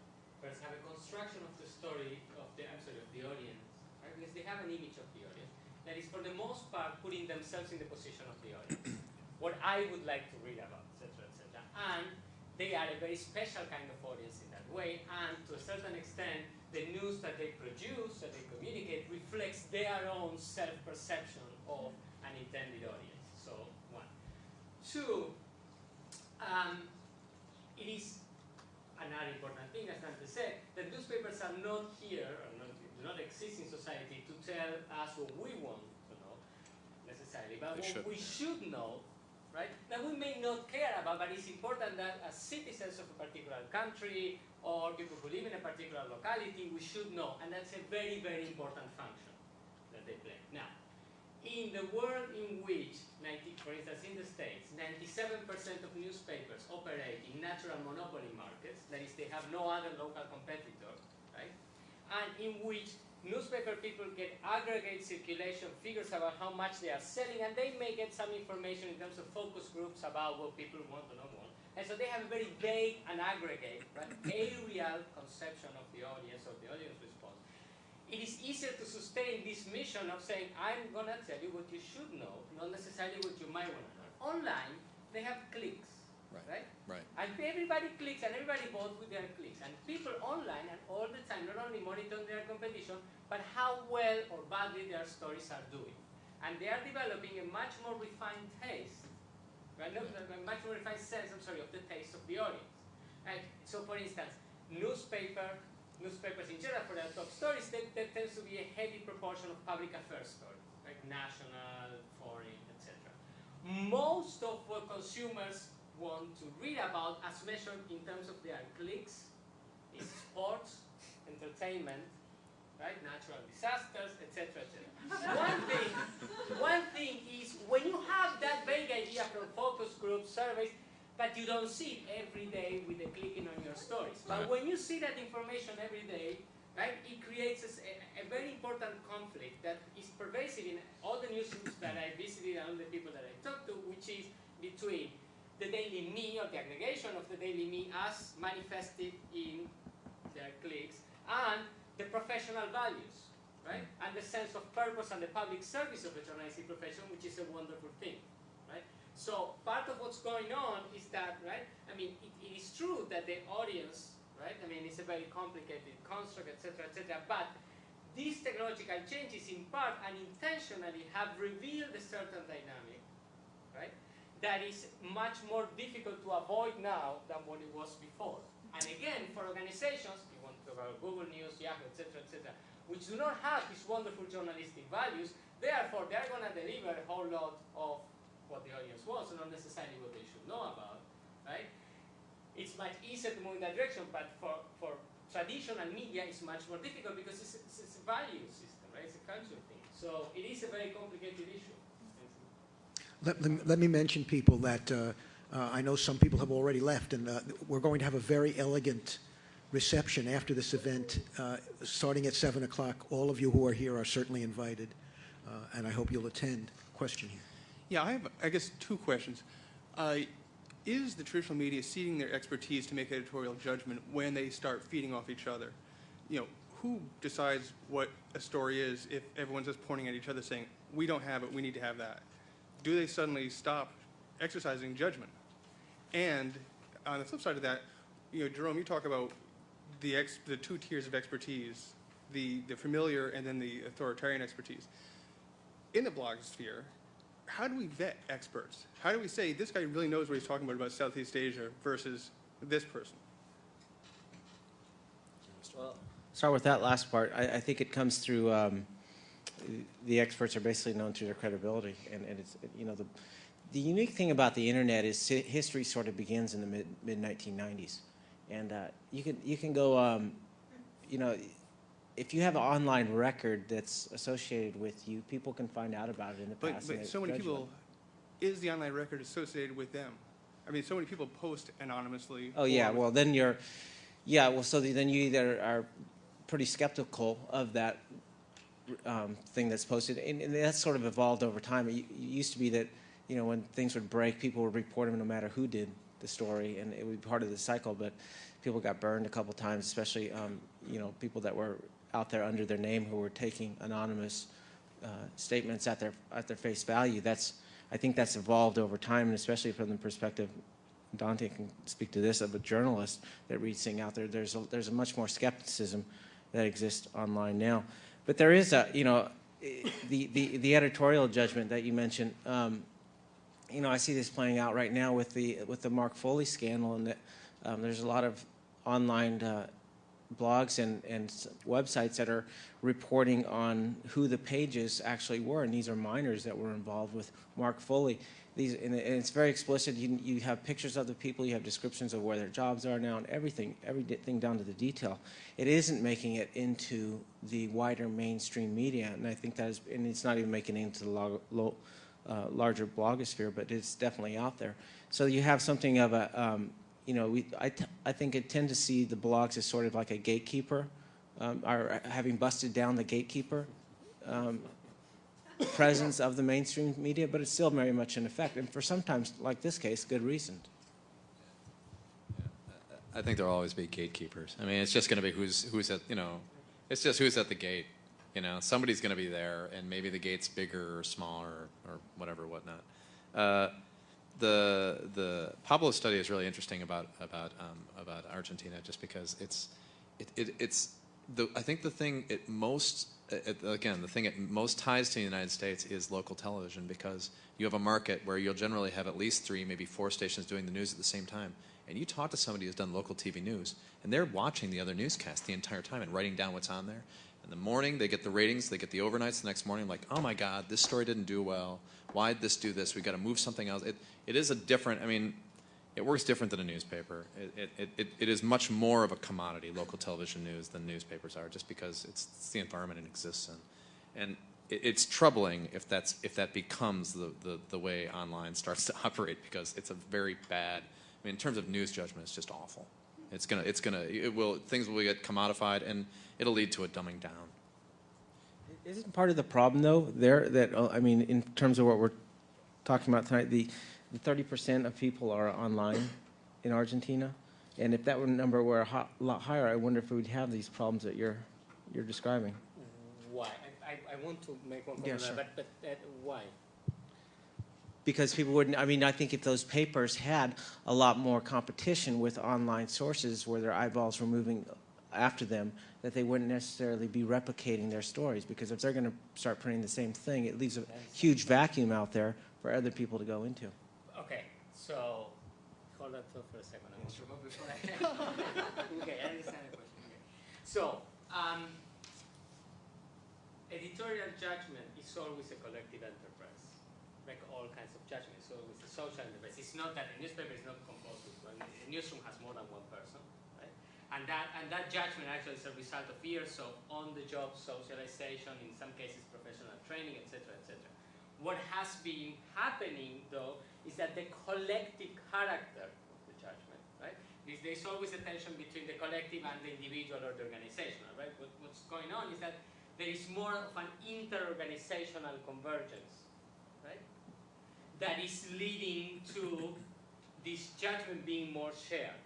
first have a construction of the story of the, I'm sorry, of the audience, right? Because they have an image of the audience that is for the most part putting themselves in the position of the audience. [clears throat] what I would like to read about, etc., etc. And they are a very special kind of audience in that way, and to a certain extent, the news that they produce, that they communicate, reflects their own self-perception of an intended audience. So, one. Two, um, it is another important thing, as Dante said, that newspapers are not here, not, do not exist in society to tell us what we want necessarily, but They what should. we should know, right, that we may not care about, but it's important that as citizens of a particular country, or people who live in a particular locality, we should know, and that's a very, very important function that they play. Now, in the world in which, 90, for instance, in the States, 97% of newspapers operate in natural monopoly markets, that is, they have no other local competitor, right? And in which newspaper people get aggregate circulation figures about how much they are selling, and they may get some information in terms of focus groups about what people want or not want. And so they have a very vague and aggregate, right, aerial conception of the audience, of the audience response it is easier to sustain this mission of saying, I'm going to tell you what you should know, not necessarily what you might want to know. Online, they have clicks, right? Right. And everybody clicks and everybody votes with their clicks. And people online and all the time not only monitor their competition, but how well or badly their stories are doing. And they are developing a much more refined taste, right? A much more refined sense, I'm sorry, of the taste of the audience. Right? So for instance, newspaper, newspapers in general for their top stories, there, there tends to be a heavy proportion of public affairs stories, like national, foreign, etc. Most of what consumers want to read about, as measured in terms of their clicks, is sports, entertainment, right? Natural disasters, etc., etc. one [laughs] thing, one thing is when you have that vague idea from focus groups, surveys, but you don't see it every day with the clicking on your stories. But when you see that information every day, right, it creates a very important conflict that is pervasive in all the newsrooms that I visited and all the people that I talked to, which is between the daily me or the aggregation of the daily me as manifested in their clicks and the professional values, right? Mm. And the sense of purpose and the public service of the journalistic profession, which is a wonderful thing, right? So part of what's going on is that, right? I mean, it, it is true that the audience, right? I mean, it's a very complicated construct, etc., etc. But these technological changes, in part and intentionally, have revealed a certain dynamic, right? That is much more difficult to avoid now than what it was before. And again, for organizations, you want to talk about Google News, Yahoo, etc., etc., which do not have these wonderful journalistic values, therefore they're going to deliver a whole lot of what the audience wants, not necessarily what they should know about, right? It's much easier to move in that direction, but for, for traditional media, it's much more difficult because it's, it's, it's a value system, right? It's a culture thing. So it is a very complicated issue. Let, let, me- mention people that uh, uh, I know some people have already left, and uh, we're going to have a very elegant reception after this event, uh, starting at 7 o'clock. All of you who are here are certainly invited, uh, and I hope you'll attend. Question here. Yeah, I have, I guess, two questions. Uh, is the traditional media ceding their expertise to make editorial judgment when they start feeding off each other? You know, who decides what a story is if everyone's just pointing at each other saying, we don't have it, we need to have that? Do they suddenly stop exercising judgment? And on the flip side of that, you know, Jerome, you talk about the, ex, the two tiers of expertise, the, the familiar and then the authoritarian expertise in the blogosphere, how do we vet experts? How do we say this guy really knows what he's talking about about Southeast Asia versus this person? Well, start with that last part. I, I think it comes through. Um, the experts are basically known through their credibility, and, and it's you know the the unique thing about the internet is history sort of begins in the mid mid 1990s, and uh, you can you can go, um, you know, if you have an online record that's associated with you, people can find out about it in the But, past. but so many you. people, is the online record associated with them? I mean, so many people post anonymously. Oh yeah, well then you're, yeah, well so then you either are pretty skeptical of that um, thing that's posted, and, and that's sort of evolved over time. It, it used to be that, you know, when things would break, people would report them no matter who did the story, and it would be part of the cycle. But people got burned a couple times, especially, um, you know, people that were out there under their name who were taking anonymous uh, statements at their at their face value. That's I think that's evolved over time, and especially from the perspective, Dante can speak to this, of a journalist that reads things out there. There's a, there's a much more skepticism that exists online now. But there is a, you know, the, the, the editorial judgment that you mentioned, um, you know, I see this playing out right now with the, with the Mark Foley scandal, and that um, there's a lot of online uh, blogs and, and websites that are reporting on who the pages actually were, and these are minors that were involved with Mark Foley. These, and it's very explicit. You, you have pictures of the people, you have descriptions of where their jobs are now, and everything, everything down to the detail. It isn't making it into the wider mainstream media, and I think that is, and it's not even making it into the lo, uh, larger blogosphere, but it's definitely out there. So you have something of a, um, you know, we, I, I think I tend to see the blogs as sort of like a gatekeeper, um, or having busted down the gatekeeper um, presence of the mainstream media, but it's still very much in effect, and for sometimes, like this case, good reason. I think there'll always be gatekeepers. I mean, it's just going to be who's who's at you know, it's just who's at the gate. You know, somebody's going to be there, and maybe the gate's bigger or smaller or whatever, whatnot. Uh, the the Pablo study is really interesting about about um, about Argentina, just because it's it, it it's the I think the thing it most it, again the thing it most ties to the United States is local television because you have a market where you'll generally have at least three, maybe four stations doing the news at the same time. And you talk to somebody who's done local TV news, and they're watching the other newscast the entire time and writing down what's on there. In the morning, they get the ratings, they get the overnights the next morning, like, oh my God, this story didn't do well. Why'd this do this? we got to move something else. It, it is a different, I mean, it works different than a newspaper. It, it, it, it is much more of a commodity, local television news, than newspapers are, just because it's, it's the environment it exists in. And it, it's troubling if, that's, if that becomes the, the, the way online starts to [laughs] operate, because it's a very bad, I mean, in terms of news judgment, it's just awful. It's gonna, it's gonna, it will, things will get commodified, and it'll lead to a dumbing down. Isn't part of the problem, though, there, that, uh, I mean, in terms of what we're talking about tonight, the 30% of people are online in Argentina? And if that were number were a ho- lot higher, I wonder if we would have these problems that you're, you're describing. Why? I, I, I want to make one Yeah, comment, sure. but, but uh, why? Because people wouldn't, I mean, I think if those papers had a lot more competition with online sources where their eyeballs were moving after them, that they wouldn't necessarily be replicating their stories. Because if they're going to start printing the same thing, it leaves a huge vacuum out there for other people to go into. So hold thought for a second. I want to move before I- okay, I understand the question. Okay. So, um, editorial judgment is always a collective enterprise, like all kinds of judgments, So, it's a social enterprise. It's not that a newspaper is not composed of one. A newsroom has more than one person, right? And that and that judgment actually is a result of years of on-the-job socialization, in some cases professional training, etc., etc. What has been happening, though, is that the collective character of the judgment, right? There's, there's always a tension between the collective and the individual or the organizational, right? What, what's going on is that there is more of an inter-organizational convergence, right? That is leading to this judgment being more shared,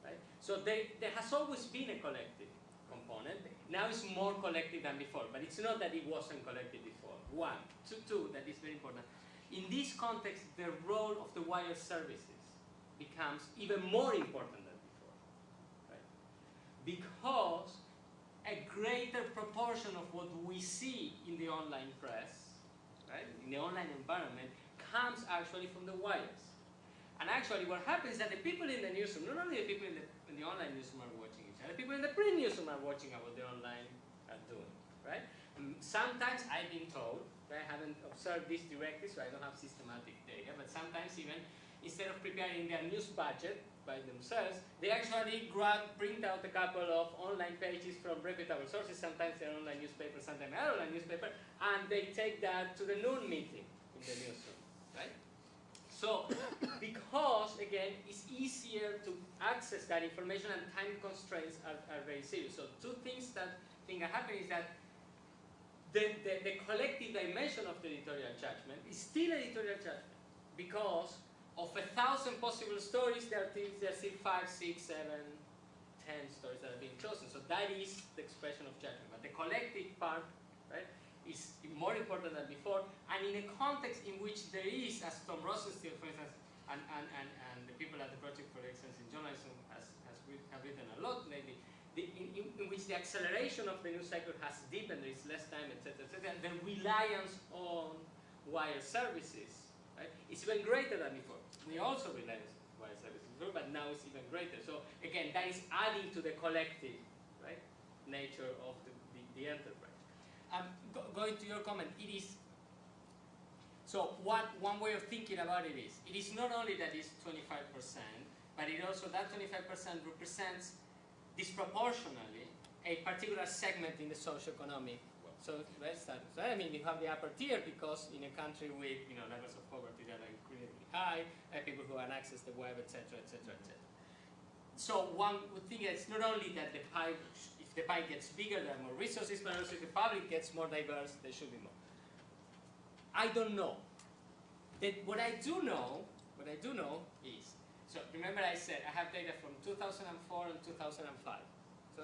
right? So there, there has always been a collective component. Now it's more collective than before, but it's not that it wasn't collective before. One. Two, two that is very important. In this context, the role of the wire services becomes even more important than before, right? Because a greater proportion of what we see in the online press, right, in the online environment, comes actually from the wires. And actually, what happens is that the people in the newsroom, not only the people in the, in the online newsroom are watching each other, the people in the print newsroom are watching what the online are doing, right? Mm, Sometimes I've been told, I haven't observed this directly, so I don't have systematic data, but sometimes even instead of preparing their news budget by themselves, they actually grab, print out a couple of online pages from reputable sources, sometimes they're online newspaper, sometimes they're online newspaper, and they take that to the noon meeting in the newsroom, right? So, [coughs] because again, it's easier to access that information and time constraints are, are very serious. So two things that think are happening is that the, the, the collective dimension of the editorial judgment is still editorial judgment because of a thousand possible stories, there are, still- there are still five, six, seven, ten stories that are being chosen. So that is the expression of judgment. But the collective part, right, is more important than before. And in a context in which there is, as Tom Rosenstiel, for instance, and, and, and, and the people at the Project for Excellence in Journalism has, has have written a lot lately, the, in, in, which the acceleration of the news cycle has deepened, there is less time, etc., etc., the reliance on wire services right, is even greater than before. We also rely on wire services before, but now it's even greater. So again, that is adding to the collective right, nature of the, the, the enterprise. Um, go, going to your comment, it is so one, one way of thinking about it is, it is not only that it's 25%, but it also, that 25% represents disproportionately a particular segment in the socioeconomic world. So status. I mean, you have the upper tier because in a country with you know levels of poverty that are incredibly high, uh, people who have access to the web, etc., etc., etc. So one would think that it's not only that the pie, if the pie gets bigger, there are more resources, but also if the public gets more diverse, there should be more. I don't know. That what I do know, what I do know is, so remember I said I have data from 2004 and 2005. So,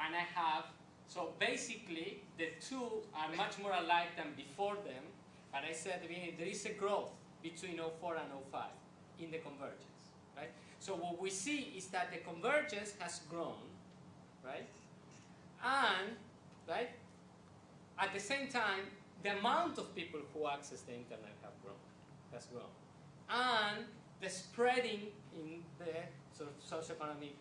and I have, so basically the two are much more alike than before them, but I said there is a growth between 04 and 05 in the convergence, right? So what we see is that the convergence has grown, right? And, right, at the same time, the amount of people who access the internet have grown, has grown. And the spreading in the sort of socioeconomic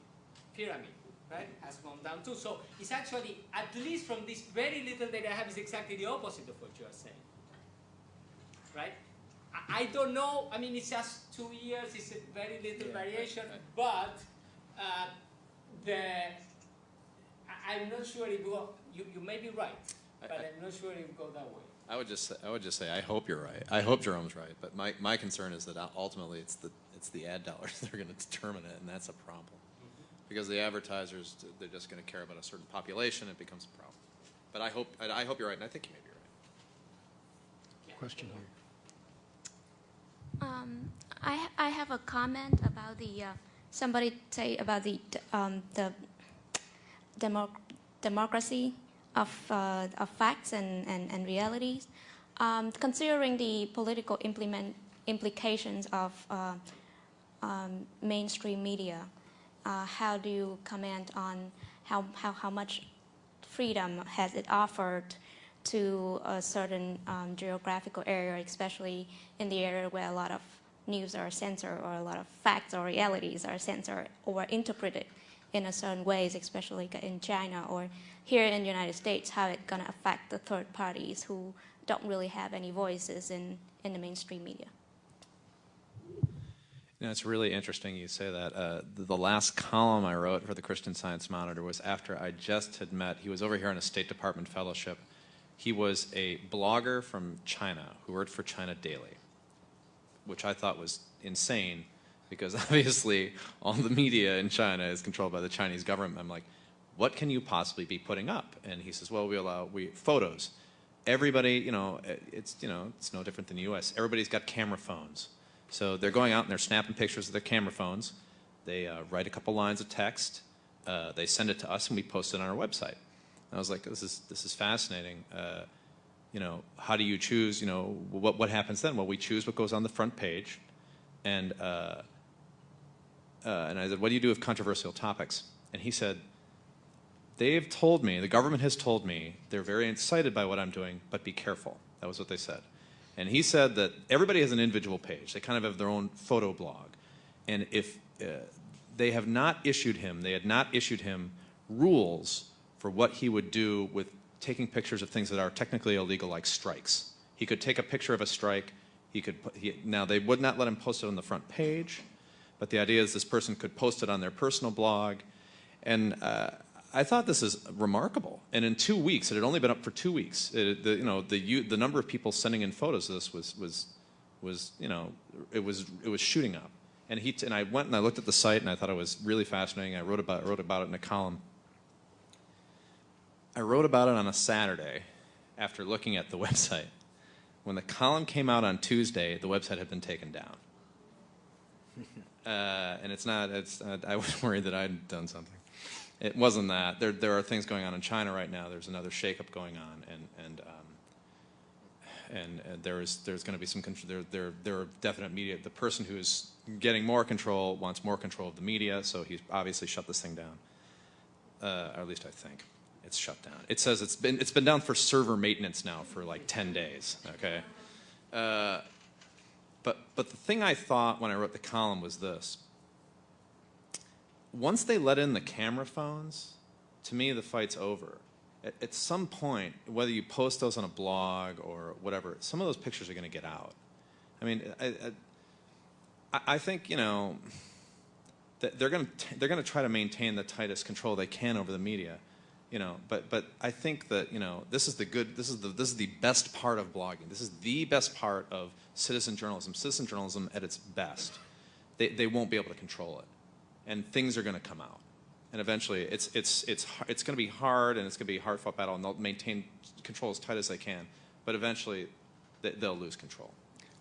pyramid, right, has gone down too. So it's actually, at least from this very little data I have, is exactly the opposite of what you are saying, right? I- I don't know, I mean, it's just two years, it's a very little variation, but uh, the, I- I'm not sure it will, you, you may be right, but I'm not sure it will go that way. I would just say, I would just say I hope you're right. I hope Jerome's right. But my, my concern is that ultimately it's the it's the ad [laughs] dollars that are going to determine it, and that's a problem. Because the advertisers they're just going to care about a certain population, it becomes a problem. But I hope I, I hope you're right, and I think you may be right. Question here. Um, I, I have a comment about the, uh, somebody say about the, um, the democ- democracy of, uh, of facts and, and, and realities. Um, considering the political implement, implications of uh, um, mainstream media, uh, how do you comment on how, how, how much freedom has it offered to a certain um, geographical area, especially in the area where a lot of news are censored or a lot of facts or realities are censored or interpreted in a certain ways, especially in China or here in the United States, how it's going to affect the third parties who don't really have any voices in, in the mainstream media. You know, it's really interesting you say that. Uh, the, the last column I wrote for the Christian Science Monitor was after I just had met, he was over here on a State Department fellowship. He was a blogger from China who worked for China Daily, which I thought was insane because [laughs] obviously all the media in China is controlled by the Chinese government. I'm like, what can you possibly be putting up? And he says, well, we allow we photos. Everybody, you know, it's you know, it's no different than the U.S. Everybody's got camera phones, so they're going out and they're snapping pictures of their camera phones. They uh, write a couple lines of text. Uh, they send it to us, and we post it on our website. And I was like, this is this is fascinating. Uh, you know, how do you choose? You know, what what happens then? Well, we choose what goes on the front page, and uh, uh, and I said, what do you do with controversial topics? And he said, they've told me, the government has told me, they're very excited by what I'm doing, but be careful. That was what they said. And he said that everybody has an individual page. They kind of have their own photo blog. And if uh, they have not issued him, they had not issued him rules for what he would do with taking pictures of things that are technically illegal, like strikes. He could take a picture of a strike. He could he, now they would not let him post it on the front page, but the idea is this person could post it on their personal blog, and uh, I thought this is remarkable. And in two weeks, it had only been up for two weeks. It, the, you know, the the number of people sending in photos of this was was was you know it was it was shooting up. And he and I went and I looked at the site and I thought it was really fascinating. I wrote about wrote about it in a column. I wrote about it on a Saturday after looking at the [laughs] website. When the column came out on Tuesday, the website had been taken down. [laughs] Uh, and it's not, it's, uh, I was [laughs] worried that I'd done something. It wasn't that. There, there are things going on in China right now. There's another shakeup going on, and, and, um, and, uh, there's, there's going to be some, there, there, there are definite media. The person who's getting more control wants more control of the media, so he's obviously shut this thing down. Uh, or at least I think it's shut down. It says it's been it's been down for server maintenance now for like 10 days. Okay, uh, but but the thing I thought when I wrote the column was this: once they let in the camera phones, to me the fight's over. At, at some point, whether you post those on a blog or whatever, some of those pictures are going to get out. I mean, I, I, I think you know that they're going to they're going to try to maintain the tightest control they can over the media you know but but i think that you know this is the good this is the this is the best part of blogging this is the best part of citizen journalism citizen journalism at its best they, they won't be able to control it and things are going to come out. And eventually it's it's it's it's going to be hard and it's going to be a hard fought battle and they'll maintain control as tight as they can but eventually they, they'll lose control.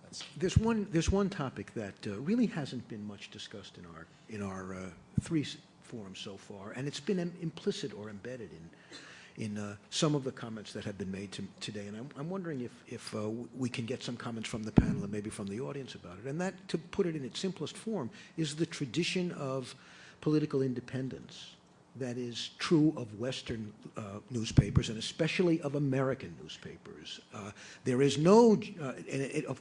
That's, There's one, there's one topic that uh, really hasn't been much discussed in our, in our uh, three forums so far, and it's been im- implicit or embedded in, in uh, some of the comments that have been made to, today. And I'm, I'm wondering if, if uh, we can get some comments from the panel and maybe from the audience about it. And that, to put it in its simplest form, is the tradition of political independence that is true of Western uh, newspapers and especially of American newspapers. Uh, there is no, uh, in, uh,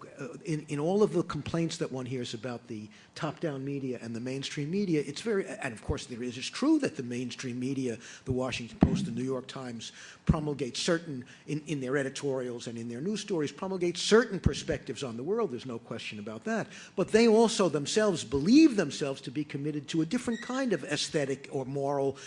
in, in all of the complaints that one hears about the top-down media and the mainstream media, it's very, and of course there is, it's true that the mainstream media, the Washington Post, the New York Times, promulgate certain, in, in their editorials and in their news stories, promulgate certain perspectives on the world, there's no question about that. But they also themselves believe themselves to be committed to a different kind of aesthetic or moral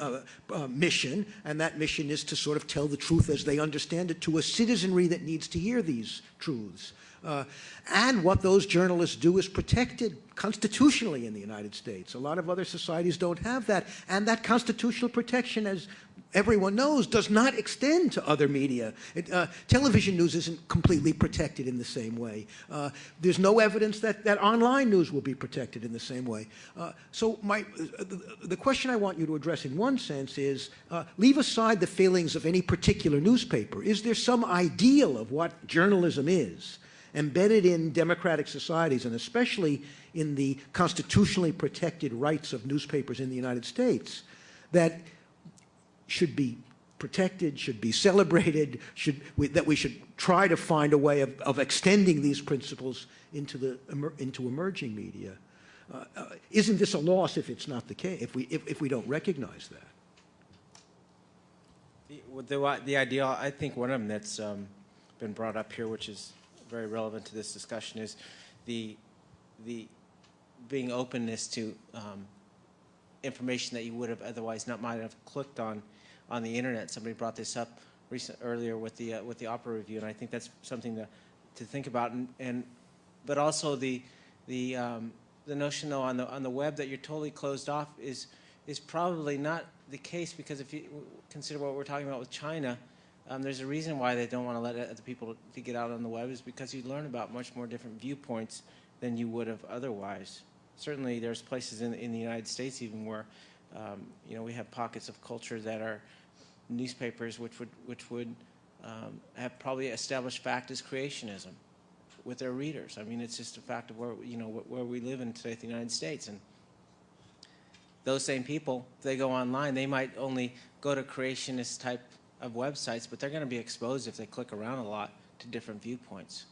uh, uh, mission, and that mission is to sort of tell the truth as they understand it to a citizenry that needs to hear these truths. Uh, and what those journalists do is protected constitutionally in the United States. A lot of other societies don't have that. And that constitutional protection, as everyone knows, does not extend to other media. It, uh, television news isn't completely protected in the same way. Uh, there's no evidence that, that online news will be protected in the same way. Uh, so my, the, the question I want you to address in one sense is, uh, leave aside the failings of any particular newspaper. Is there some ideal of what journalism is? embedded in democratic societies, and especially in the constitutionally protected rights of newspapers in the United States, that should be protected, should be celebrated, should, we, that we should try to find a way of, of extending these principles into, the, into emerging media. Uh, uh, isn't this a loss if it's not the case, if we, if, if we don't recognize that? The, the, the ideal, I think one of them that's um, been brought up here, which is very relevant to this discussion, is the the being openness to um, information that you would have otherwise not might have clicked on on the internet. Somebody brought this up recent earlier with the uh, with the opera review, and I think that's something to to think about. And, and but also the the um, the notion though on the on the web that you're totally closed off is is probably not the case because if you consider what we're talking about with China, um, there's a reason why they don't want to let other people to get out on the web is because you learn about much more different viewpoints than you would have otherwise. Certainly, there's places in in the United States even where um, you know we have pockets of culture that are newspapers which would which would um, have probably established fact as creationism with their readers. I mean, it's just a fact of where you know where we live in today, the United States, and those same people, if they go online, they might only go to creationist type of websites, but they're going to be exposed if they click around a lot to different viewpoints.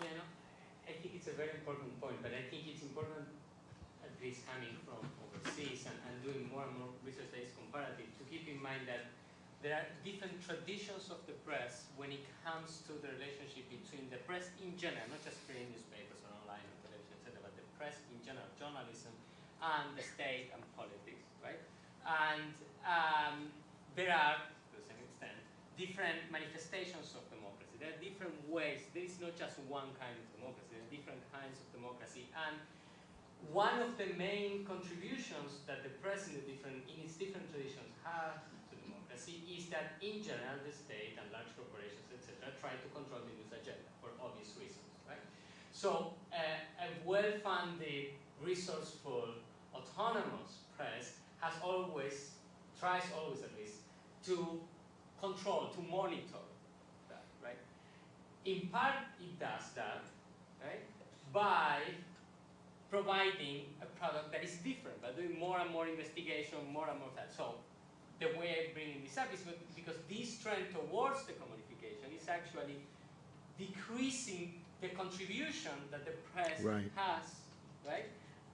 Yeah, no, I think it's a very important point, but I think it's important, at least coming from overseas and, and doing more and more research that is comparative, to keep in mind that there are different traditions of the press when it comes to the relationship between the press in general, not just print newspapers or online or television, etc., but the press in general, journalism, and the state and politics, right? And um, there are, to some extent, different manifestations of democracy. There are different ways. There is not just one kind of democracy. There are different kinds of democracy. And one of the main contributions that the press in, the different, in its different traditions have democracy is that in general the state and large corporations, etc., try to control the news agenda for obvious reasons, right? So uh, a well-funded, resourceful, autonomous press has always, tries always at least, to control, to monitor that, right? In part, it does that, right, by providing a product that is different, by doing more and more investigation, more and more that. So the way I'm bringing this up is because this trend towards the commodification is actually decreasing the contribution that the press Right. has, right,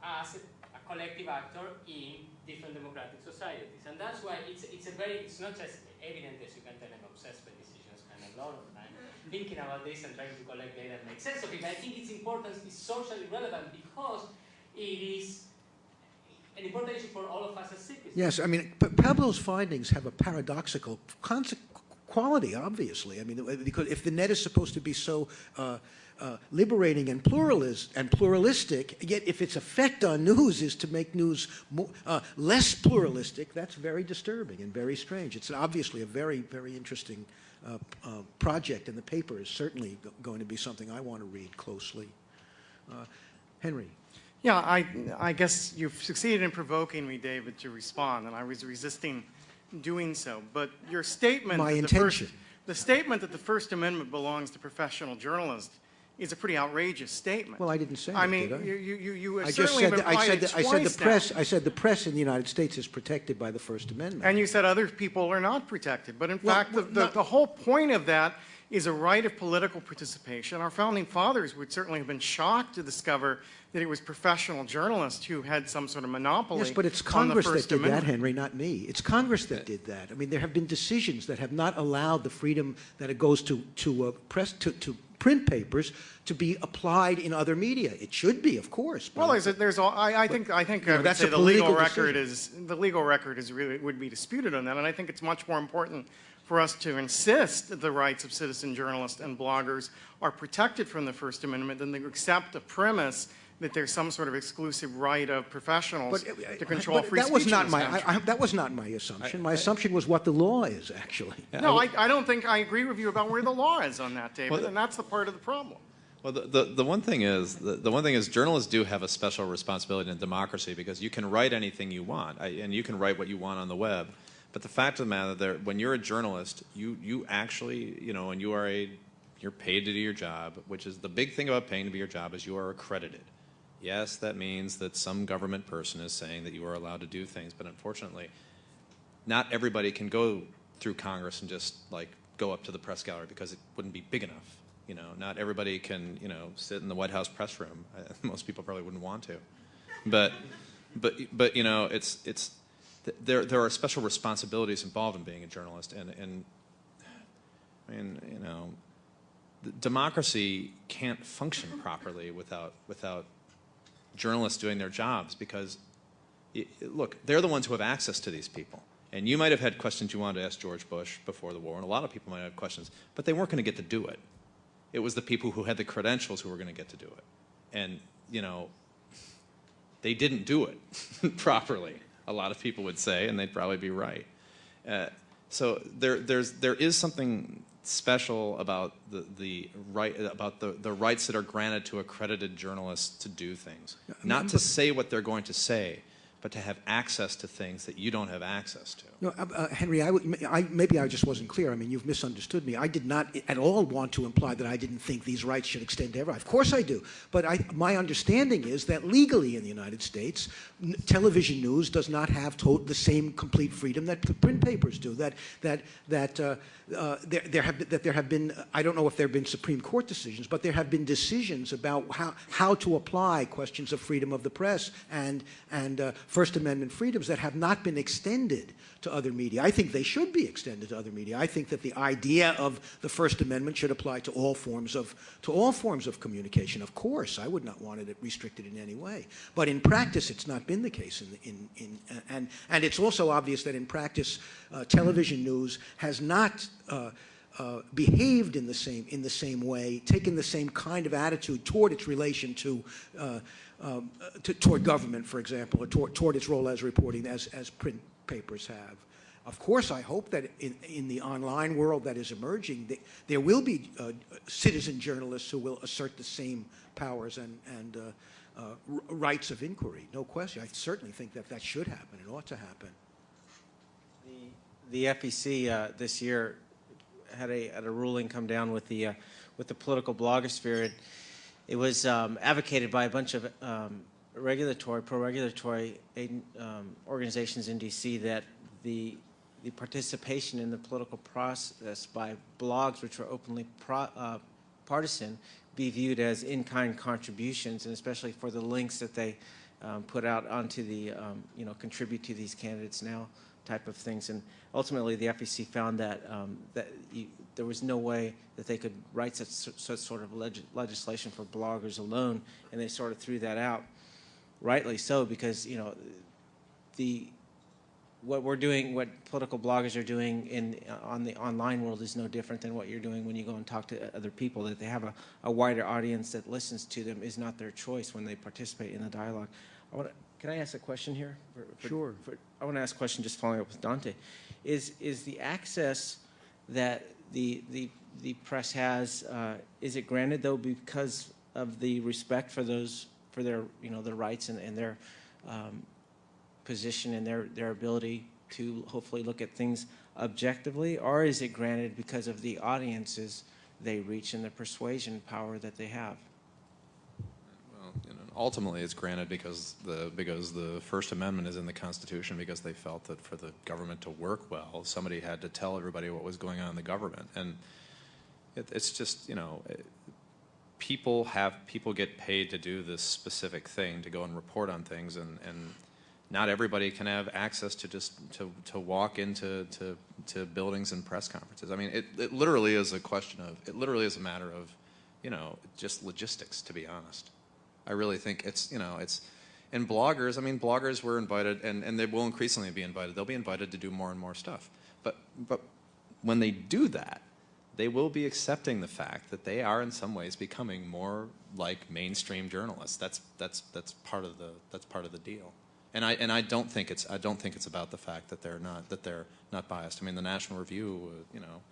as a, a collective actor in different democratic societies. And that's why it's, it's a very, it's not just evident as you can tell I'm obsessed by decisions kind of a lot of time, thinking about this and trying to collect data and make sense of it. But I think its importance is socially relevant because it is an important issue for all of us as citizens. Yes, I mean, Pablo's findings have a paradoxical quality, obviously. I mean, because if the net is supposed to be so uh, uh, liberating and pluralist and pluralistic, yet if its effect on news is to make news more, uh, less pluralistic, that's very disturbing and very strange. It's obviously a very, very interesting uh, uh, project, and the paper is certainly go- going to be something I want to read closely. Uh, Henry. Yeah, I, I guess you've succeeded in provoking me, David, to respond, and I was resisting doing so. But your statement, My that the first- intention. the statement that the First Amendment belongs to professional journalists is a pretty outrageous statement. Well, I didn't say I that, mean, I? you, you, you I just certainly said that, I said that, I said the twice now. press. I said the press in the United States is protected by the First Amendment. And you said other people are not protected. But in Well, fact, well, the, not- the whole point of that is a right of political participation. Our founding fathers would certainly have been shocked to discover that it was professional journalists who had some sort of monopoly Yes, but it's Congress that did that, Henry, not me. It's Congress that did that. I mean, there have been decisions that have not allowed the freedom that it goes to to uh, press to, to print papers to be applied in other media. It should be, of course. but- Well, there's, a, there's all, I, I think I think know, I would that's the legal record is the legal record is really would be disputed on that, and I think it's much more important for us to insist that the rights of citizen journalists and bloggers are protected from the First Amendment than to accept the premise that there's some sort of exclusive right of professionals But, uh, to control but free that speech. was not my. I, I, that was not my assumption. my assumption was what the law is actually. no, I, I don't think I agree with you about where the law is on that, David, Well, and that's the part of the problem. Well, the, the, the one thing is, the, the one thing is journalists do have a special responsibility in democracy because you can write anything you want, I, and you can write what you want on the web. But the fact of the matter, that when you're a journalist, you, you actually, you know, and you are a, you're paid to do your job, which is the big thing about paying to be your job is you are accredited. Yes, that means that some government person is saying that you are allowed to do things, but unfortunately, not everybody can go through Congress and just like go up to the press gallery because it wouldn't be big enough. You know, not everybody can you know sit in the White House press room. [laughs] Most people probably wouldn't want to, but but but you know it's it's th- there there are special responsibilities involved in being a journalist and and I mean you know democracy can't function properly without without journalists doing their jobs because y- look, they're the ones who have access to these people. And you might have had questions you wanted to ask George Bush before the war, and a lot of people might have questions, but they weren't going to get to do it. It was the people who had the credentials who were going to get to do it. And, you know, they didn't do it [laughs] properly, a lot of people would say, and they'd probably be right. Uh, so there, there's, there is something special about the, the right about the, the rights that are granted to accredited journalists to do things. Not to say what they're going to say, but to have access to things that you don't have access to. No, uh, uh, Henry, I, I, maybe I just wasn't clear. I mean, you've misunderstood me. I did not at all want to imply that I didn't think these rights should extend to everyone. Of course I do. But I, my understanding is that legally in the United States, television news does not have the same complete freedom that p- print papers do. That, that, that, uh, uh, there, there have, that there have been, I don't know if there have been Supreme Court decisions, but there have been decisions about how, how to apply questions of freedom of the press and, and uh, First Amendment freedoms that have not been extended to other media. I think they should be extended to other media. I think that the idea of the First Amendment should apply to all forms of to all forms of communication. Of course, I would not want it restricted in any way. But in practice, it's not been the case. In, in, in and and it's also obvious that in practice, uh, television news has not. Uh, uh, behaved in the same in the same way, taken the same kind of attitude toward its relation to, uh, um, to toward government, for example, or toward, toward its role as reporting as as print papers have. Of course, I hope that in, in the online world that is emerging, the, there will be uh, citizen journalists who will assert the same powers and, and uh, uh, rights of inquiry. No question. I certainly think that that should happen. It ought to happen. The, the FEC uh, this year had a, had a ruling come down with the, uh, with the political blogosphere. It, it was um, advocated by a bunch of um, regulatory, pro-regulatory um, organizations in D.C. that the the participation in the political process by blogs, which are openly pro, uh, partisan, be viewed as in-kind contributions, and especially for the links that they um, put out onto the, um, you know, contribute to these candidates now type of things. And ultimately, the FEC found that um, that you, there was no way that they could write such, such sort of leg legislation for bloggers alone, and they sort of threw that out rightly so, because you know the what we're doing, what political bloggers are doing in on the online world is no different than what you're doing when you go and talk to other people. That they have a, a wider audience that listens to them is not their choice when they participate in the dialogue. I want to, can I ask a question here? For, for, sure. For, I want to ask a question just following up with Dante. Is is the access that the the the press has uh, is it granted though because of the respect for those for their you know their rights and, and their um, position and their, their ability to hopefully look at things objectively, or is it granted because of the audiences they reach and the persuasion power that they have? Well, you know, ultimately it's granted because the because the First Amendment is in the Constitution because they felt that for the government to work well, somebody had to tell everybody what was going on in the government, and it, it's just you know. People have people get paid to do this specific thing to go and report on things and, and not everybody can have access to just to, to walk into to, to buildings and press conferences. I mean, it, it literally is a question of, it literally is a matter of, you know, just logistics, to be honest. I really think it's, you know, it's, and bloggers, I mean, bloggers were invited, and, and they will increasingly be invited. They'll be invited to do more and more stuff. But, but when they do that, they will be accepting the fact that they are in some ways becoming more like mainstream journalists. That's, that's, that's, part, of the, that's part of the deal. And I and I don't think it's I don't think it's about the fact that they're not that they're not biased. I mean, the National Review, uh, you know,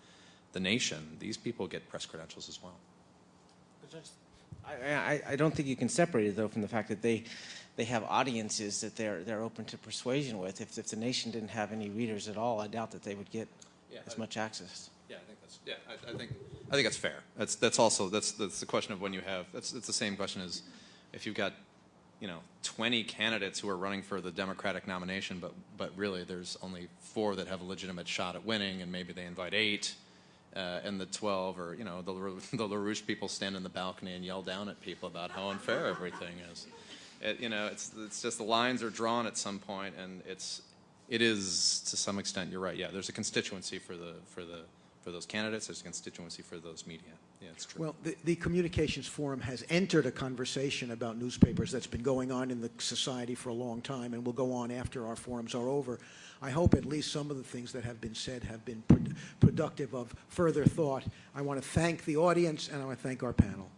the Nation. These people get press credentials as well. I, I, I don't think you can separate it though from the fact that they they have audiences that they're they're open to persuasion with. If if the Nation didn't have any readers at all, I doubt that they would get yeah, as much access. Yeah, I think that's yeah. I, I, think I think that's fair. That's that's also that's that's the question of when you have that's it's the same question as if you've got you know 20 candidates who are running for the Democratic nomination, but but really there's only four that have a legitimate shot at winning, and maybe they invite eight, uh, and the 12 or you know the [laughs] the LaRouche people stand in the balcony and yell down at people about how unfair everything is. It, you know, it's it's just the lines are drawn at some point, and it's it is to some extent. You're right. Yeah, there's a constituency for the for the for those candidates. There's a constituency for those media. Yeah, it's true. Well, the, the, Communications Forum has entered a conversation about newspapers that's been going on in the society for a long time and will go on after our forums are over. I hope at least some of the things that have been said have been pro productive of further thought. I want to thank the audience and I want to thank our panel.